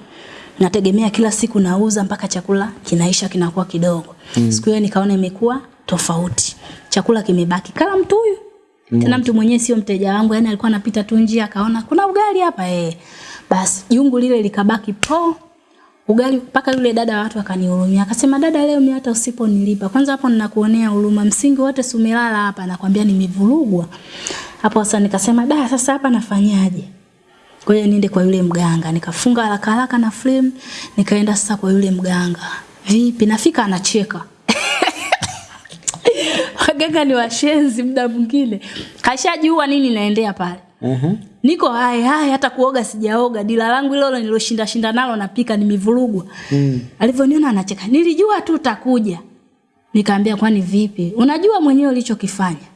Speaker 1: nategemea kila siku nauza mpaka chakula kinaisha kinakuwa kidogo. Mm. siku hiyo nikaona imekuwa tofauti. Chakula kimebaki. Kala mtu huyu. Mm. tena mtu mwenyewe sio mteja wangu yani alikuwa anapita tu njia akaona kuna ugali hapa eh. Basi jungu lile likabaki po ugali mpaka yule dada wa watu akanihurumia. Akasema dada leo mimi hata usiponilipa. Kwanza hapo ninakuonea huruma. Msingi wote si umelala hapa nakwambia nimevurugwa. Hapo sasa nikasema da sasa hapa nafanyaje? Kwa hiyo niende kwa yule mganga. Nikafunga haraka haraka na frame nikaenda sasa kwa yule mganga. Vipi nafika anacheka. Waganga ni washenzi muda mwingine. Kashajua nini naendea pale.
Speaker 2: Aha.
Speaker 1: Niko hai hai hata kuoga sijaoga. Dila langu hilo niloshinda shinda nalo napika nimevurugwa.
Speaker 2: Mm.
Speaker 1: alivyoniona anacheka. Nilijua tu utakuja. Nikaambia kwani vipi? Unajua mwenyewe ulichokifanya.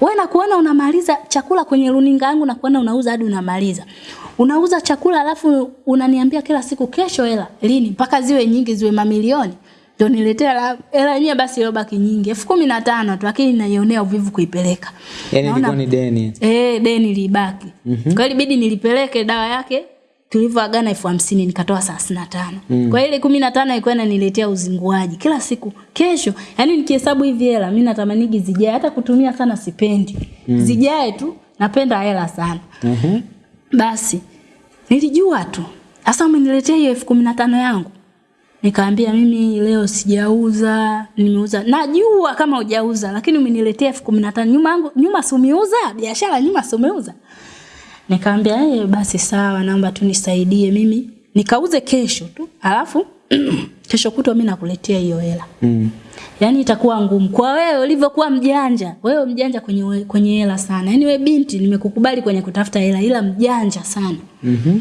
Speaker 1: Wewe nakuona unamaliza chakula kwenye runinga yangu nakuona unauza hadi unamaliza. Unauza chakula alafu unaniambia kila siku kesho hela lini? Mpaka ziwe nyingi ziwe mamilioni ndo niletea hela- hela yenyewe basi iliyobaki nyingi elfu kumi na tano tu lakini naionea uvivu kuipeleka
Speaker 2: yani ilikuwa ni deni
Speaker 1: Eh, deni libaki. Mm-hmm. Kwa hiyo ilibidi nilipeleke dawa yake tulivyoagana elfu hamsini nikatoa thelathini na tano. Mm. Kwa hiyo ile kumi na tano ilikuwa inaniletea uzinguaji kila siku. Kesho, yani nikihesabu hivi hela mimi natamanigi zijae hata kutumia sana sipendi. Mm. Zijae tu, napenda hela sana.
Speaker 2: mm -hmm.
Speaker 1: Basi nilijua tu. Sasa umeniletea hiyo elfu kumi na tano yangu. Nikaambia mimi leo sijauza, nimeuza. Najua kama hujauza lakini umeniletea elfu kumi na tano. Nyuma yangu nyuma si umeuza? Biashara nyuma si umeuza? Nikaambia eh, basi sawa, naomba tu nisaidie mimi nikauze kesho tu. Alafu kesho kutwa mimi nakuletea hiyo hela.
Speaker 2: Mm.
Speaker 1: Yaani itakuwa ngumu kwa wewe ulivyokuwa mjanja. Wewe mjanja kwenye kwenye hela sana. Yaani wewe binti nimekukubali kwenye kutafuta hela ila mjanja sana.
Speaker 2: Mhm.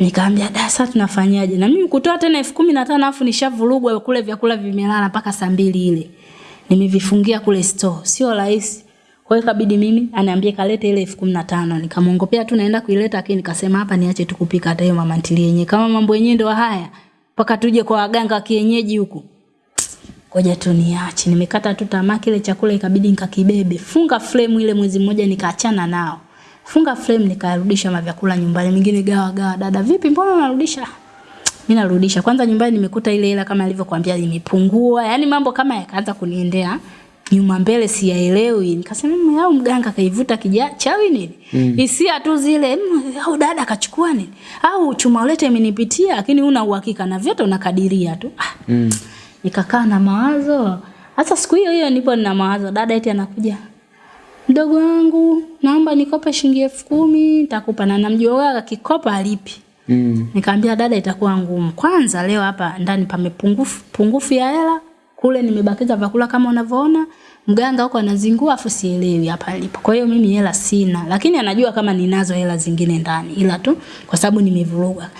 Speaker 1: Nikaambia da sasa tunafanyaje? Na mimi kutoa tena elfu kumi na tano afu nishavurugwa kule vyakula vimelala mpaka saa mbili ile. Nimevifungia kule store. Sio rahisi. Kwa hiyo ikabidi mimi aniambie kalete ile elfu kumi na tano. Nikamwongopea tu naenda kuileta lakini nikasema hapa niache tu kupika hata hiyo mama ntilie yenyewe. Kama mambo yenyewe ndio haya. Mpaka tuje kwa waganga wa kienyeji huku. Ngoja tu niache. Nimekata tu tamaa kile chakula ikabidi nikakibebe. Funga frame ile mwezi mmoja nikaachana nao. Funga frame nikarudisha mavyakula nyumbani. Mingine gawa gawa. Dada vipi mbona unarudisha? Mimi narudisha. Kwanza nyumbani nimekuta ile hela kama alivyokuambia imepungua. Yaani mambo kama yakaanza kuniendea nyuma mbele siyaelewi. Nikasema mimi au mganga kaivuta kija chawi nini? Mm. Hisia tu zile "Mm, au dada kachukua nini? Au chuma ulete imenipitia lakini una uhakika na vyote unakadiria tu. Ah,
Speaker 2: Mm.
Speaker 1: nikakaa na mawazo. Hasa siku hiyo hiyo nipo nina mawazo, dada eti anakuja. Mdogo wangu, naomba nikope shilingi elfu kumi, nitakupa na namjua wewe akikopa alipi.
Speaker 2: Mm.
Speaker 1: Nikamwambia dada itakuwa ngumu. Kwanza leo hapa ndani pamepungufu pungufu ya hela. Kule nimebakiza vyakula kama unavyoona. Mganga huko anazingua afu sielewi hapa alipo. Kwa hiyo mimi hela sina, lakini anajua kama ninazo hela zingine ndani. Ila tu kwa sababu nimevuruga.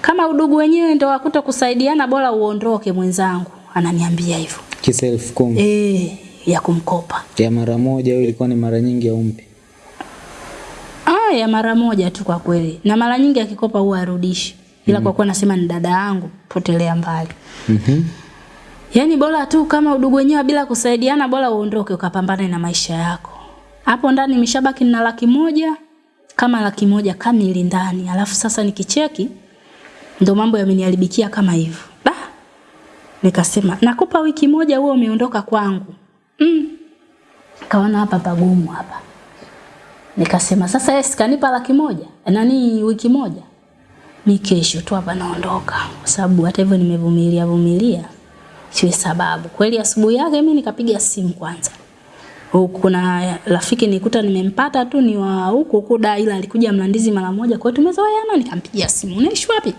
Speaker 1: Kama udugu wenyewe ndio wakuta kusaidiana bora uondoke mwenzangu. Ananiambia hivyo.
Speaker 2: Kisa elfu kumi
Speaker 1: Eh, ya kumkopa.
Speaker 2: ya mara moja au ilikuwa ni mara nyingi au mpi?
Speaker 1: Ah, ya mara moja tu kwa kweli. Na mara nyingi akikopa huwa arudishi. Ila mm -hmm. kwa kuwa nasema ni dada yangu, potelea mbali.
Speaker 2: Mhm.
Speaker 1: Mm Yaani bora tu kama udugu wenyewe bila kusaidiana bora uondoke ukapambane na maisha yako. Hapo ndani nimeshabaki na laki moja kama laki moja kamili ndani. Alafu sasa nikicheki ndo mambo yameniharibikia kama hivyo. Nikasema nakupa wiki moja huo umeondoka kwangu. Mm. Kaona hapa pagumu hapa. Nikasema sasa yeye sikanipa laki moja. Nani wiki moja? Mi kesho tu hapa naondoka. Kwa sababu hata hivyo nimevumilia vumilia. Siwe sababu. Kweli asubuhi yake mi nikapiga simu kwanza. Kuna rafiki nikuta nimempata tu ni wa huko huko da ila alikuja Mlandizi mara moja. Kwa hiyo tumezoeana nikampigia simu. Unaishi wapi?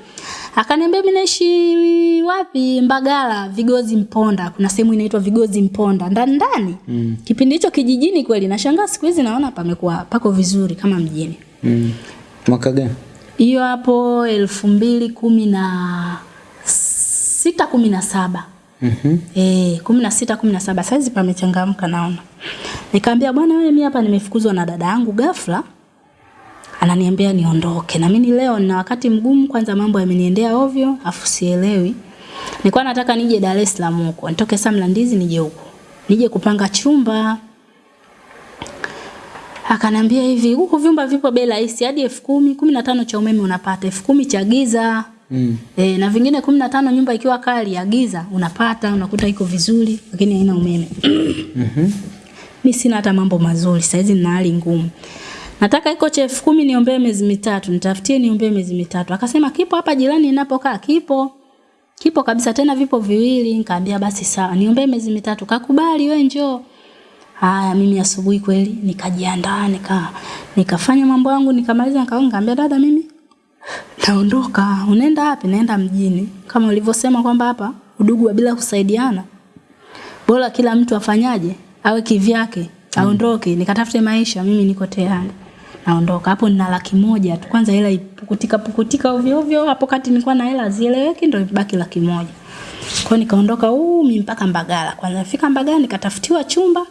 Speaker 1: Akaniambia mimi naishi wapi? Mbagala, Vigozi Mponda. Kuna sehemu inaitwa Vigozi Mponda. Ndani ndani. Mm. Kipindi hicho kijijini kweli nashangaa siku hizi naona pamekuwa pako vizuri kama mjini.
Speaker 2: Mm. Mwaka gani?
Speaker 1: Hiyo hapo elfu mbili kumi na sita kumi na saba.
Speaker 2: Mhm.
Speaker 1: Eh, kumi na sita kumi na saba saizi pamechangamka naona. Nikamwambia bwana wewe mimi hapa nimefukuzwa na dada yangu ghafla. Ananiambia niondoke. Na mimi leo nina wakati mgumu kwanza mambo yameniendea ovyo afu sielewi. Nilikuwa nataka nije Dar es Salaam huko. Nitoke Samlandizi nije huko. Nije kupanga chumba. Akanambia hivi, huko vyumba vipo bei rahisi hadi elfu kumi, kumi na tano cha umeme unapata, elfu kumi cha giza.
Speaker 2: Mm.
Speaker 1: E, na vingine kumi na tano nyumba ikiwa kali ya giza unapata, unakuta iko vizuri lakini haina umeme.
Speaker 2: Mhm.
Speaker 1: Mimi sina hata mambo mazuri, saizi nina hali ngumu. Nataka iko chef elfu kumi niombee miezi mitatu, nitafutie niombee miezi mitatu. Akasema kipo hapa jirani ninapokaa, kipo. Kipo kabisa tena vipo viwili. Nikamwambia basi sawa, niombee miezi mitatu. Kakubali wewe njoo. Haya mimi asubuhi kweli nikajiandaa nika nikafanya mambo yangu nikamaliza nikaongea nikamwambia dada mimi naondoka. Unaenda wapi? Naenda mjini. Kama ulivyosema kwamba hapa udugu wa bila kusaidiana. Bora kila mtu afanyaje? Awe kivyake, aondoke, nikatafute maisha, mimi niko tayari. Naondoka. Hapo nina laki moja tu. Kwanza hela ipukutika pukutika ovyo ovyo. Hapo kati nilikuwa na hela zieleweki ndio ibaki laki moja. Kwa nikaondoka huu mimi mpaka Mbagala. Kwanza nafika Mbagala nikatafutiwa chumba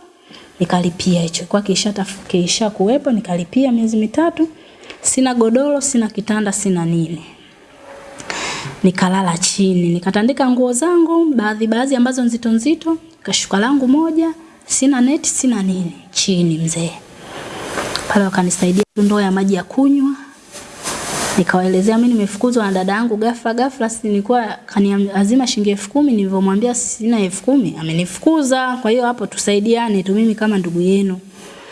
Speaker 1: nikalipia hicho. Kwa kisha kisha kuwepo nikalipia miezi mitatu. Sina godoro, sina kitanda, sina nini. nikalala chini nikatandika nguo zangu baadhi baadhi ambazo nzito nzito kashuka langu moja sina neti sina nini chini mzee. Pale wakanisaidia ndoo ya maji ya kunywa nikawaelezea mimi nimefukuzwa na dada yangu ghafla ghafla si nilikuwa kaniazima shilingi elfu kumi nilivyomwambia sina elfu kumi amenifukuza. Kwa hiyo hapo tusaidiane tu mimi kama ndugu yenu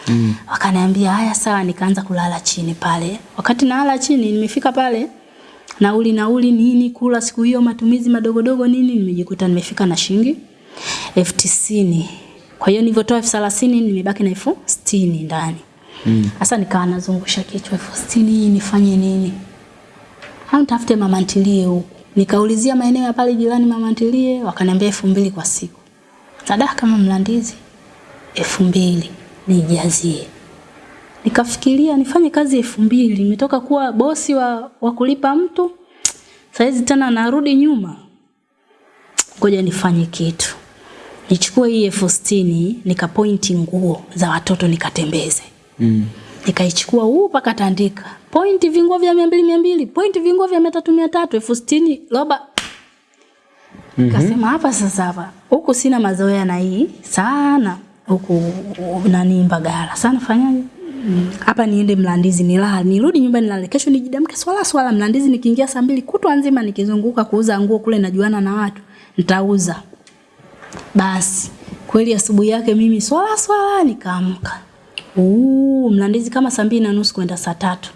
Speaker 1: mm. wakaniambia haya sawa. Nikaanza kulala chini pale. Wakati nalala chini nimefika pale nauli nauli nini kula siku hiyo matumizi madogodogo nini nimejikuta nimefika na shilingi elfu tisini. Kwa hiyo nilivyotoa elfu thelathini nimebaki na elfu sitini ndani. Sasa nikawa nazungusha kichwa elfu sitini hii nifanye nini? Au nitafute mama ntilie huku. Nikaulizia maeneo ya pale jirani mama ntilie wakaniambia elfu mbili kwa siku. Sadaka kama mlandizi elfu mbili nijazie. Nikafikiria nifanye kazi elfu mbili. Nimetoka kuwa bosi wa, wa kulipa mtu. Saizi tena narudi nyuma. Ngoja nifanye kitu. Nichukue hii elfu sitini nikapointi nguo za watoto nikatembeze.
Speaker 2: Mm.
Speaker 1: nikaichukua huu mpaka tandika. Pointi vinguo vya mia mbili mia mbili. Pointi vinguo vya mia tatu mia tatu. Elfu sitini roba nikasema hapa sasa hapa. Huku sina mazoea na hii sana huku nani mbagala. Sana fanyaje Mm, hapa niende mlandizi nilale. Nirudi nyumbani nilale. Kesho nijidamke swala swala. Mlandizi nikiingia saa mbili kutwa nzima nikizunguka kuuza nguo kule najuana na watu nitauza. Basi kweli asubuhi yake mimi swala swala nikaamka. Mlandizi kama saa mbili na nusu kwenda saa tatu.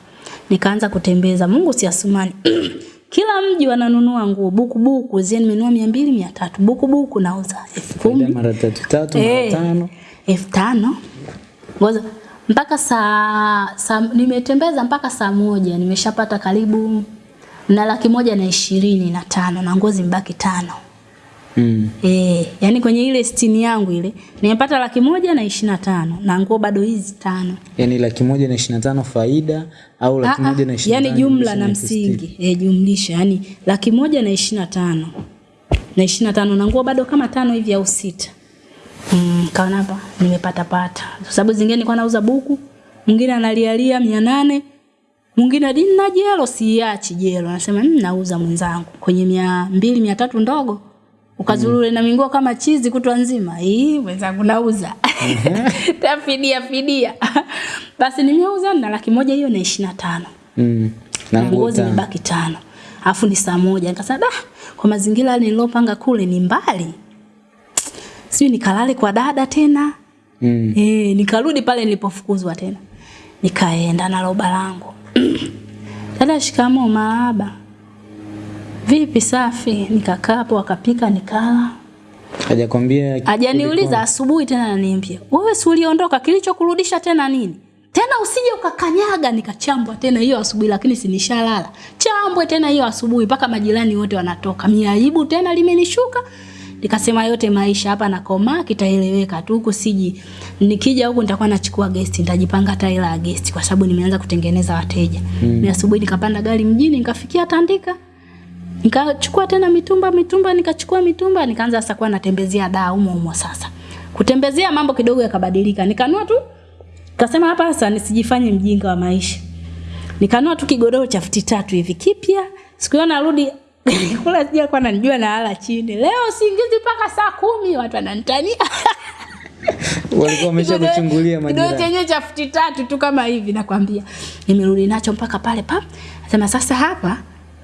Speaker 1: Nikaanza kutembeza. Mungu si asumani kila mji wananunua nguo buku buku zie nimenunua mia mbili mia tatu. Buku buku nauza elfu
Speaker 2: Faida
Speaker 1: kumi.
Speaker 2: mara tatu tatu mara
Speaker 1: Eh,
Speaker 2: tano.
Speaker 1: elfu tano. Ngoja mpaka saa, saa nimetembeza mpaka saa moja nimeshapata karibu na laki moja na ishirini na tano na nguo zimbaki tano
Speaker 2: mm.
Speaker 1: Eh, yani kwenye ile stini yangu ile nimepata laki moja na ishirini na tano na nguo bado hizi tano.
Speaker 2: Yani laki moja na ishirini na tano faida au laki
Speaker 1: Ah, ah,
Speaker 2: moja na ishirini
Speaker 1: yani jumla na msingi e, jumlisha yani laki moja na ishirini na tano. Na ishirini na tano na nguo bado kama tano hivi au sita. Mm, kaona hapa nimepata pata. Kwa sababu zingine nilikuwa nauza buku mwingine analialia mia nane mwingine dini na jelo siiachi jelo. Anasema mmm, nauza mwenzangu. Kwenye mia mbili mia tatu ndogo ukazurure na minguo kama chizi kutwa nzima. Hii mwenzangu nauza. Tafidia fidia basi nimeuza na laki moja hiyo na ishirini na tano.
Speaker 2: Mm.
Speaker 1: na nguo zimebaki tano. Alafu ni saa moja. Nikasema kwa mazingira nililopanga kule ni mbali. Sijui nikalale kwa dada tena.
Speaker 2: Mm.
Speaker 1: e, nikarudi pale nilipofukuzwa tena. Nikaenda na roba langu. Dada shikamo maaba vipi safi nikakaa hapo akapika nikala
Speaker 2: hajakwambia
Speaker 1: Hajaniuliza asubuhi tena ananiambia, "Wewe si uliondoka kilichokurudisha tena nini?" Tena usije ukakanyaga nikachambwa tena hiyo asubuhi lakini si nishalala. Chambwe tena hiyo asubuhi mpaka majirani wote wanatoka. Miaibu tena limenishuka. Nikasema yote maisha hapa na koma kitaeleweka tu huku siji. Nikija huku nitakuwa nachukua guest, nitajipanga hata ila guest kwa sababu nimeanza kutengeneza wateja. Mm. Ni asubuhi nikapanda gari mjini nikafikia Tandika. Nikachukua tena mitumba mitumba nikachukua mitumba nikaanza sasa kuwa natembezea daa humo humo sasa. Kutembezea mambo kidogo yakabadilika. Nikanua tu Kasema hapa sasa nisijifanye mjinga wa maisha. Nikanua tu kigodoro cha futi tatu hivi kipya. Siku hiyo narudi kula sija kwa nanijua na hala chini. Leo singizi mpaka saa kumi watu wananitania.
Speaker 2: walikuwa wamesha kuchungulia
Speaker 1: Kidogo
Speaker 2: majirani
Speaker 1: chenye cha futi tatu tu kama hivi nakwambia. Nimerudi nacho mpaka pale pa. Nasema sasa hapa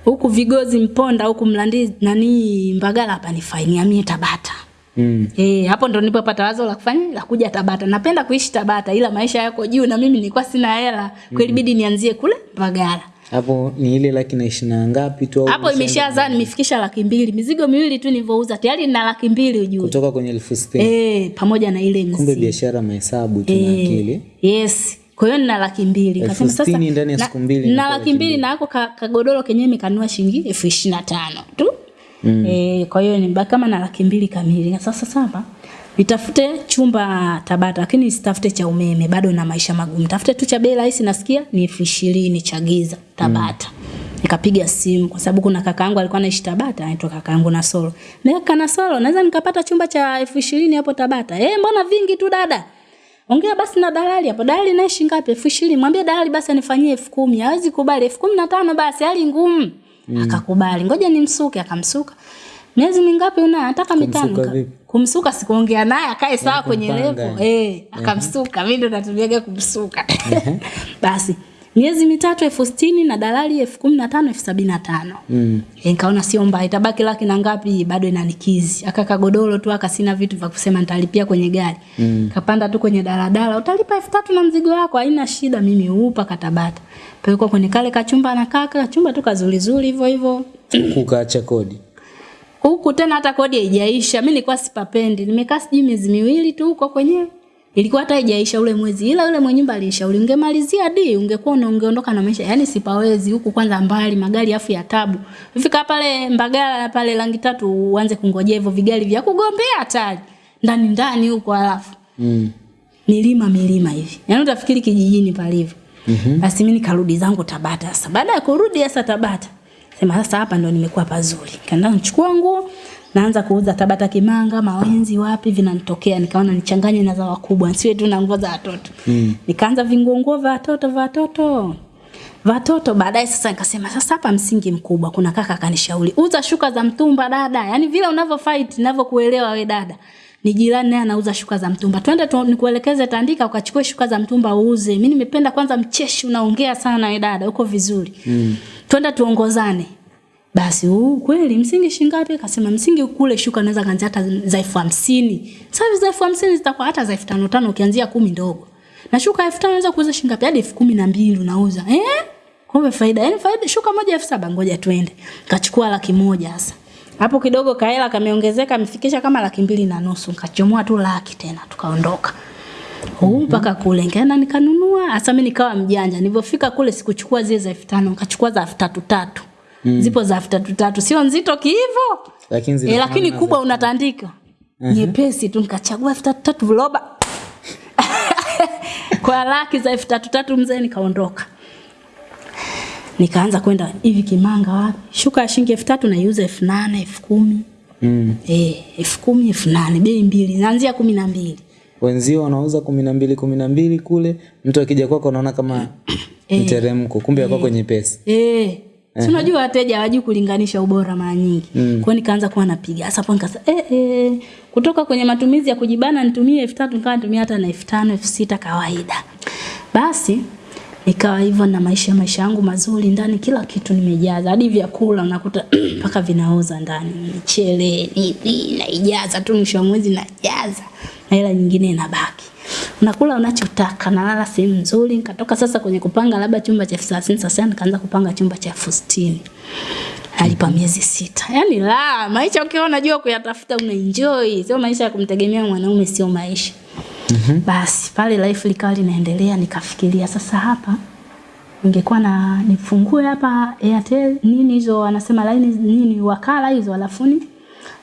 Speaker 1: huku Vigozi Mponda huku Mlandi nani Mbagala hapa ni faini amie Tabata.
Speaker 2: mm.
Speaker 1: Eh, hapo ndo nilipopata wazo la kufanya la kuja Tabata. Napenda kuishi Tabata ila maisha yako juu na mimi nilikuwa sina hela. Kweli bidi nianzie kule Mbagala.
Speaker 2: hapo ni ile laki na ishirini na ngapi tu au
Speaker 1: Hapo imeshazaa nimefikisha laki mbili. Mizigo miwili tu nilivyouza tayari na laki mbili ujue.
Speaker 2: kutoka kwenye elfu sitini
Speaker 1: Eh, pamoja na ile
Speaker 2: kumbe biashara mahesabu tu na
Speaker 1: Eh,
Speaker 2: akili
Speaker 1: Yes. Kwa hiyo nina laki mbili.
Speaker 2: Elfu
Speaker 1: sasa
Speaker 2: ndani ya
Speaker 1: na-
Speaker 2: siku mbili
Speaker 1: Na laki mbili na ako ka- kagodoro kenyewe nikanunua shilingi elfu ishirini na tano tu. Mm. E, kwa hiyo nibaki kama na laki mbili kamili. Na sasa sasa nitafute chumba Tabata lakini sitafute cha umeme bado na maisha magumu. Tafute tu cha bei rahisi nasikia ni elfu ishirini cha giza Tabata. Nikapiga simu kwa sababu kuna kakaangu alikuwa anaishi Tabata, anaitwa kakaangu na Solo. Na kana Solo, naweza nikapata chumba cha elfu ishirini hapo Tabata. Eh, mbona vingi tu dada? Ongea basi na dalali hapo. Dalali naye shilingi ngapi? elfu ishirini. Mwambie dalali basi anifanyie elfu kumi. Hawezi kubali elfu kumi na tano basi hali ngumu. Mm. akakubali ngoja nimsuke akamsuka miezi mingapi una nataka mitano
Speaker 2: Kumsuka
Speaker 1: sikuongea naye akae sawa kwenye
Speaker 2: kumpanga.
Speaker 1: levo eh akamsuka mimi ndo natumiaga kumsuka basi miezi mitatu elfu sitini na dalali elfu kumi na tano elfu sabini na tano
Speaker 2: Mm.
Speaker 1: nkaona nikaona sio mbaya itabaki laki na ngapi bado inanikizi akaka godoro tu akasina vitu vya kusema nitalipia kwenye gari mm. kapanda tu kwenye daladala utalipa elfu tatu na mzigo wako haina shida mimi upa katabata pelekwa kwenye kale kachumba na kaka kachumba tu kazurizuri hivyo hivyo
Speaker 2: Kukaacha kodi.
Speaker 1: huku tena hata kodi haijaisha mi nilikuwa sipapendi nimekaa sijui miezi miwili tu huko kwenyewe ilikuwa hata haijaisha ule mwezi ila ule mwenye nyumba alishauri ungemalizia di ungekuwa unaongeondoka na maisha. Yani sipawezi huku kwanza mbali magari afu ya tabu. Fika pale mbagala pale rangi tatu uanze kungojea hivyo vigari vya kugombea hatari. Ndani ndani huko alafu.
Speaker 2: Mm.
Speaker 1: milima milima hivi. Yaani utafikiri kijijini palivyo. Mm-hmm. basi mimi nikarudi zangu tabata sasa. Baada ya kurudi sasa tabata sema sasa hapa ndo nimekuwa pazuri. Kaenda nichukua nguo naanza kuuza tabata kimanga mawenzi wapi vinanitokea. Nikaona nichanganye na za wakubwa nsiwe tu na nguo za watoto. Mm. nikaanza vinguonguo vya watoto vya watoto watoto baadaye sasa nikasema sasa hapa msingi mkubwa kuna kaka akanishauri uza shuka za mtumba dada. Yani vile unavyo fight ninavyokuelewa we dada. Ni jirani naye anauza shuka za mtumba. Twende tu, nikuelekeze tandika ukachukue shuka za mtumba uuze. Mi nimependa kwanza mcheshi unaongea sana we dada uko vizuri. Mm. twende tuongozane basi huu kweli msingi shingapi akasema msingi kule shuka naweza kaanzia hata za elfu hamsini. Sasa za elfu hamsini zitakuwa hata za elfu tano tano ukianzia kumi ndogo. Na shuka elfu tano naweza kuuza shingapi hadi elfu kumi na mbili unauza. Eh? kumbe faida yani faida shuka moja elfu saba ngoja twende. Kachukua laki moja sasa. Hapo kidogo kaela kameongezeka amefikisha kama laki mbili na nusu. Kachomoa tu laki tena tukaondoka. Huu mpaka kule. Nikaenda nikanunua. Hasa mi nikawa mjanja. Nilivyofika kule sikuchukua zile za elfu tano nikachukua za elfu tatu tatu mm. zipo za tatu tatu. Sio nzito kihivo
Speaker 2: Lakini
Speaker 1: e, lakini kubwa unatandika. Nyepesi tu nikachagua elfu tatu tatu viroba kwa laki za elfu tatu tatu mzee nikaondoka. Nikaanza kwenda hivi kimanga wapi? Shuka ya shilingi elfu tatu naiuza elfu nane elfu kumi.
Speaker 2: Mm.
Speaker 1: Eh, elfu kumi elfu nane bei mbili naanzia kumi na mbili.
Speaker 2: Wenzio wanauza kumi na mbili kumi na mbili kule, mtu akija kwako anaona kama mteremko, kumbe ya kwako nyepesi.
Speaker 1: Eh. Si unajua wateja hawajui kulinganisha ubora mara nyingi. Mm. Kwa nikaanza kuwa napiga. Sasa hapo nikasema eh, eh, kutoka kwenye matumizi ya kujibana nitumie elfu tatu nikawa natumia hata na elfu tano elfu sita kawaida. Basi nikawa hivyo na maisha maisha yangu mazuri ndani kila kitu nimejaza hadi vyakula unakuta mpaka vinaoza ndani michele nini naijaza tu mwisho wa mwezi najaza na hela nyingine inabaki unakula unachotaka nalala sehemu nzuri. Nikatoka sasa kwenye kupanga labda chumba cha elfu thelathini sasa nikaanza kupanga chumba cha elfu sitini. Alipa miezi sita. Yaani la maisha ukiwa unajua kuyatafuta unaenjoy. Sio maisha ya kumtegemea mwanaume sio maisha. Mm-hmm. basi pale life likawa linaendelea nikafikiria sasa hapa ningekuwa na nifungue hapa Airtel nini hizo wanasema line nini wakala hizo alafu ni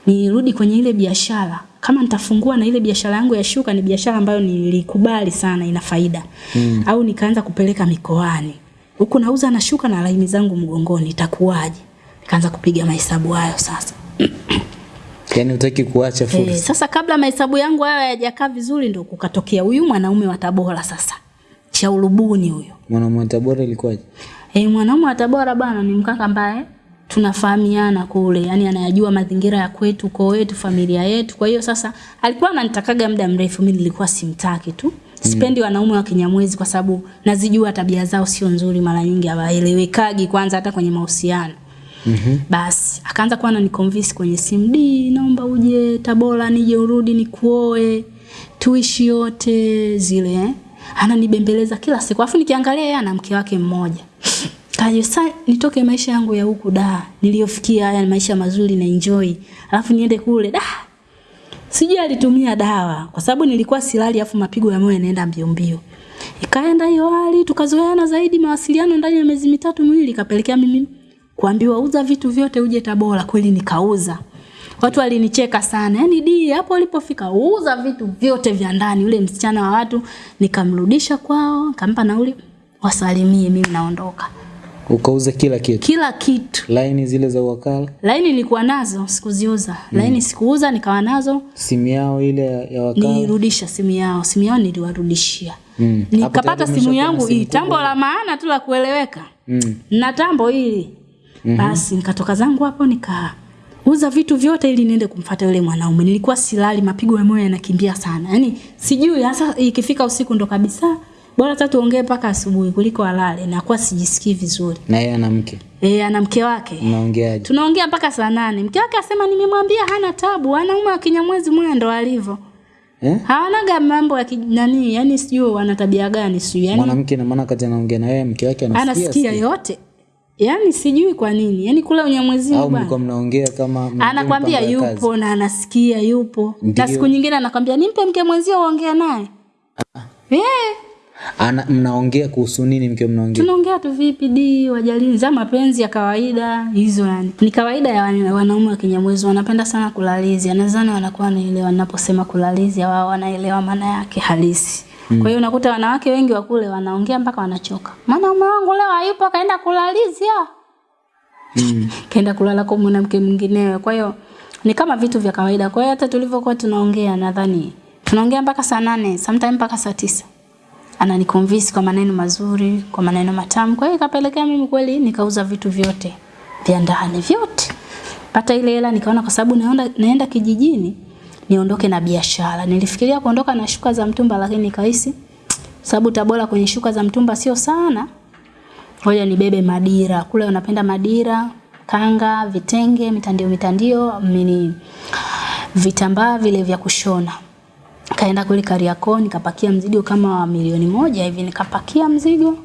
Speaker 1: nirudi kwenye ile biashara kama nitafungua na ile biashara yangu ya shuka ni biashara ambayo nilikubali sana ina faida mm. au nikaanza kupeleka mikoani huku nauza na shuka na laini zangu mgongoni itakuwaje nikaanza kupiga mahesabu hayo sasa
Speaker 2: Yaani utaki kuacha
Speaker 1: e,
Speaker 2: fursa.
Speaker 1: sasa kabla mahesabu yangu hayo hayajakaa vizuri ndo kukatokea huyu mwanaume wa Tabora sasa cha ulubuni huyo
Speaker 2: Mwanaume wa Tabora ilikuwaje?
Speaker 1: Eh, mwanaume wa Tabora bana ni mkaka ambaye tunafahamiana kule, yani anayajua mazingira ya kwetu, ukoo wetu, familia yetu. Kwa hiyo sasa alikuwa ananitakaga muda mrefu, mimi nilikuwa simtaki tu. Sipendi wanaume wa Kinyamwezi kwa sababu nazijua tabia zao sio nzuri, mara nyingi hawaelewekagi kwanza hata kwenye mahusiano. Mm-hmm. Basi akaanza kuwa ananiconvince kwenye simu, di, naomba uje Tabora nije urudi nikuoe tuishi yote zile eh? Ananibembeleza kila siku, afu nikiangalia yeye ana mke wake mmoja kaje sasa nitoke maisha yangu ya huku da niliyofikia haya maisha mazuri na enjoy alafu niende kule da. Sijui alitumia dawa kwa sababu nilikuwa silali afu mapigo ya moyo yanaenda mbio mbio. Ikaenda hiyo hali tukazoeana zaidi mawasiliano ndani ya miezi mitatu miwili ikapelekea mimi kuambiwa uza vitu vyote uje Tabora. Kweli nikauza. Watu walinicheka sana. Yani di hapo ulipofika uza vitu vyote vya ndani. Yule msichana wa watu nikamrudisha kwao nikampa nauli wasalimie mimi naondoka
Speaker 2: Ukauza kila kitu.
Speaker 1: kila kitu
Speaker 2: Laini zile za wakala,
Speaker 1: laini nilikuwa nazo sikuziuza laini sikuuza nikawa nazo
Speaker 2: simu yao ile ya, wakala.
Speaker 1: nilirudisha simu yao simu yao niliwarudishia
Speaker 2: Mm.
Speaker 1: Nikapata simu yangu hii tambo la maana tu la kueleweka
Speaker 2: Mm.
Speaker 1: na tambo hili Mm -hmm. Basi nikatoka zangu hapo nika uza vitu vyote ili niende kumfata yule mwanaume. Nilikuwa silali, mapigo ya moyo yanakimbia sana. Yaani sijui hasa ikifika usiku ndo kabisa bora hata tuongee mpaka asubuhi kuliko alale. Nakuwa sijisikii vizuri.
Speaker 2: na yeye ana mke
Speaker 1: Eh, ana mke wake.
Speaker 2: mnaongeaje
Speaker 1: Tunaongea mpaka saa nane. Mke wake asema nimemwambia hana tabu, wanaume wa Kinyamwezi mwana ndo alivyo.
Speaker 2: eh?
Speaker 1: Hawanaga mambo ya kinani, yani sijui wana tabia gani sijui. Yani
Speaker 2: mwanamke na maana kati anaongea na yeye mke wake anasikia
Speaker 1: anasikia yote. Yani sijui kwa nini. Yani kule Unyamwezini
Speaker 2: au
Speaker 1: bwana.
Speaker 2: mlikuwa mnaongea kama
Speaker 1: Anakwambia yupo na anasikia yupo. Na siku nyingine anakwambia nimpe mke mwenzio uongea naye. Eh,
Speaker 2: Ana, mnaongea kuhusu nini mkiwa mnaongea
Speaker 1: tunaongea tu vipi di wajalini za mapenzi ya kawaida hizo yani. Ni kawaida ya wanaume wa Kinyamwezi wanapenda sana kulalizia. Nadhani wanakuwa wanaelewa ninaposema kulalizia wao wanaelewa maana yake halisi. Kwa hiyo unakuta wanawake wengi wa kule wanaongea mpaka wanachoka. Maana mume wangu leo hayupo kaenda kulalizia.
Speaker 2: mm.
Speaker 1: kaenda kulala kwa mwanamke mwinginewe. Kwa hiyo ni kama vitu vya kawaida. Kwa hiyo hata tulivyokuwa tunaongea nadhani tunaongea mpaka saa nane, sometimes mpaka saa tisa. Ananiconvince kwa maneno mazuri, kwa maneno matamu. Kwa hiyo ikapelekea mimi kweli nikauza vitu vyote vya ndani vyote. Pata ile hela nikaona kwa sababu naenda, naenda kijijini niondoke na biashara. Nilifikiria kuondoka na shuka za mtumba lakini nikahisi sababu Tabora kwenye shuka za mtumba sio sana ngoja nibebe madira kule unapenda madira kanga vitenge mitandio mitandio mini vitambaa vile vya kushona kaenda kule Kariakoo nikapakia mzigo kama wa milioni moja hivi. Nikapakia mzigo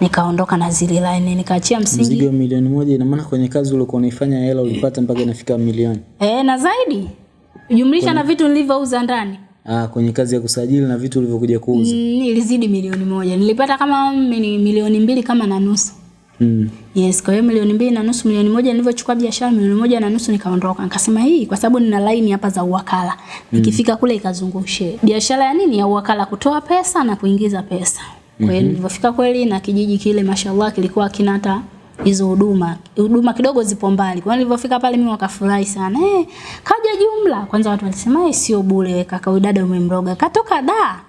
Speaker 1: nikaondoka na zile line nikaachia msingi.
Speaker 2: Mzigo milioni moja ina maana kwenye kazi uliokuwa unaifanya hela ulipata mpaka inafika milioni?
Speaker 1: Eh na zaidi. Jumlisha na vitu nilivyouza ndani.
Speaker 2: Ah, kwenye kazi ya kusajili na vitu ulivyokuja kuuza.
Speaker 1: Mm, ilizidi milioni moja. Nilipata kama milioni mbili kama na nusu
Speaker 2: mm.
Speaker 1: Yes, kwa hiyo milioni mbili na nusu, milioni moja nilivyochukua biashara, milioni moja na nusu nikaondoka. Nikasema hii kwa sababu nina line hapa za uwakala. Nikifika kule ikazungushe. Biashara ya nini? Ya uwakala kutoa pesa na kuingiza pesa. Kwa hiyo nilivyofika kweli na kijiji kile mashallah kilikuwa kina hata hizo huduma. Huduma kidogo zipo mbali. Kwa hiyo nilivyofika pale mimi wakafurahi sana. Eh, kaja jumla. Kwanza watu walisema eh, sio bure kaka huyu dada umemroga. Katoka da.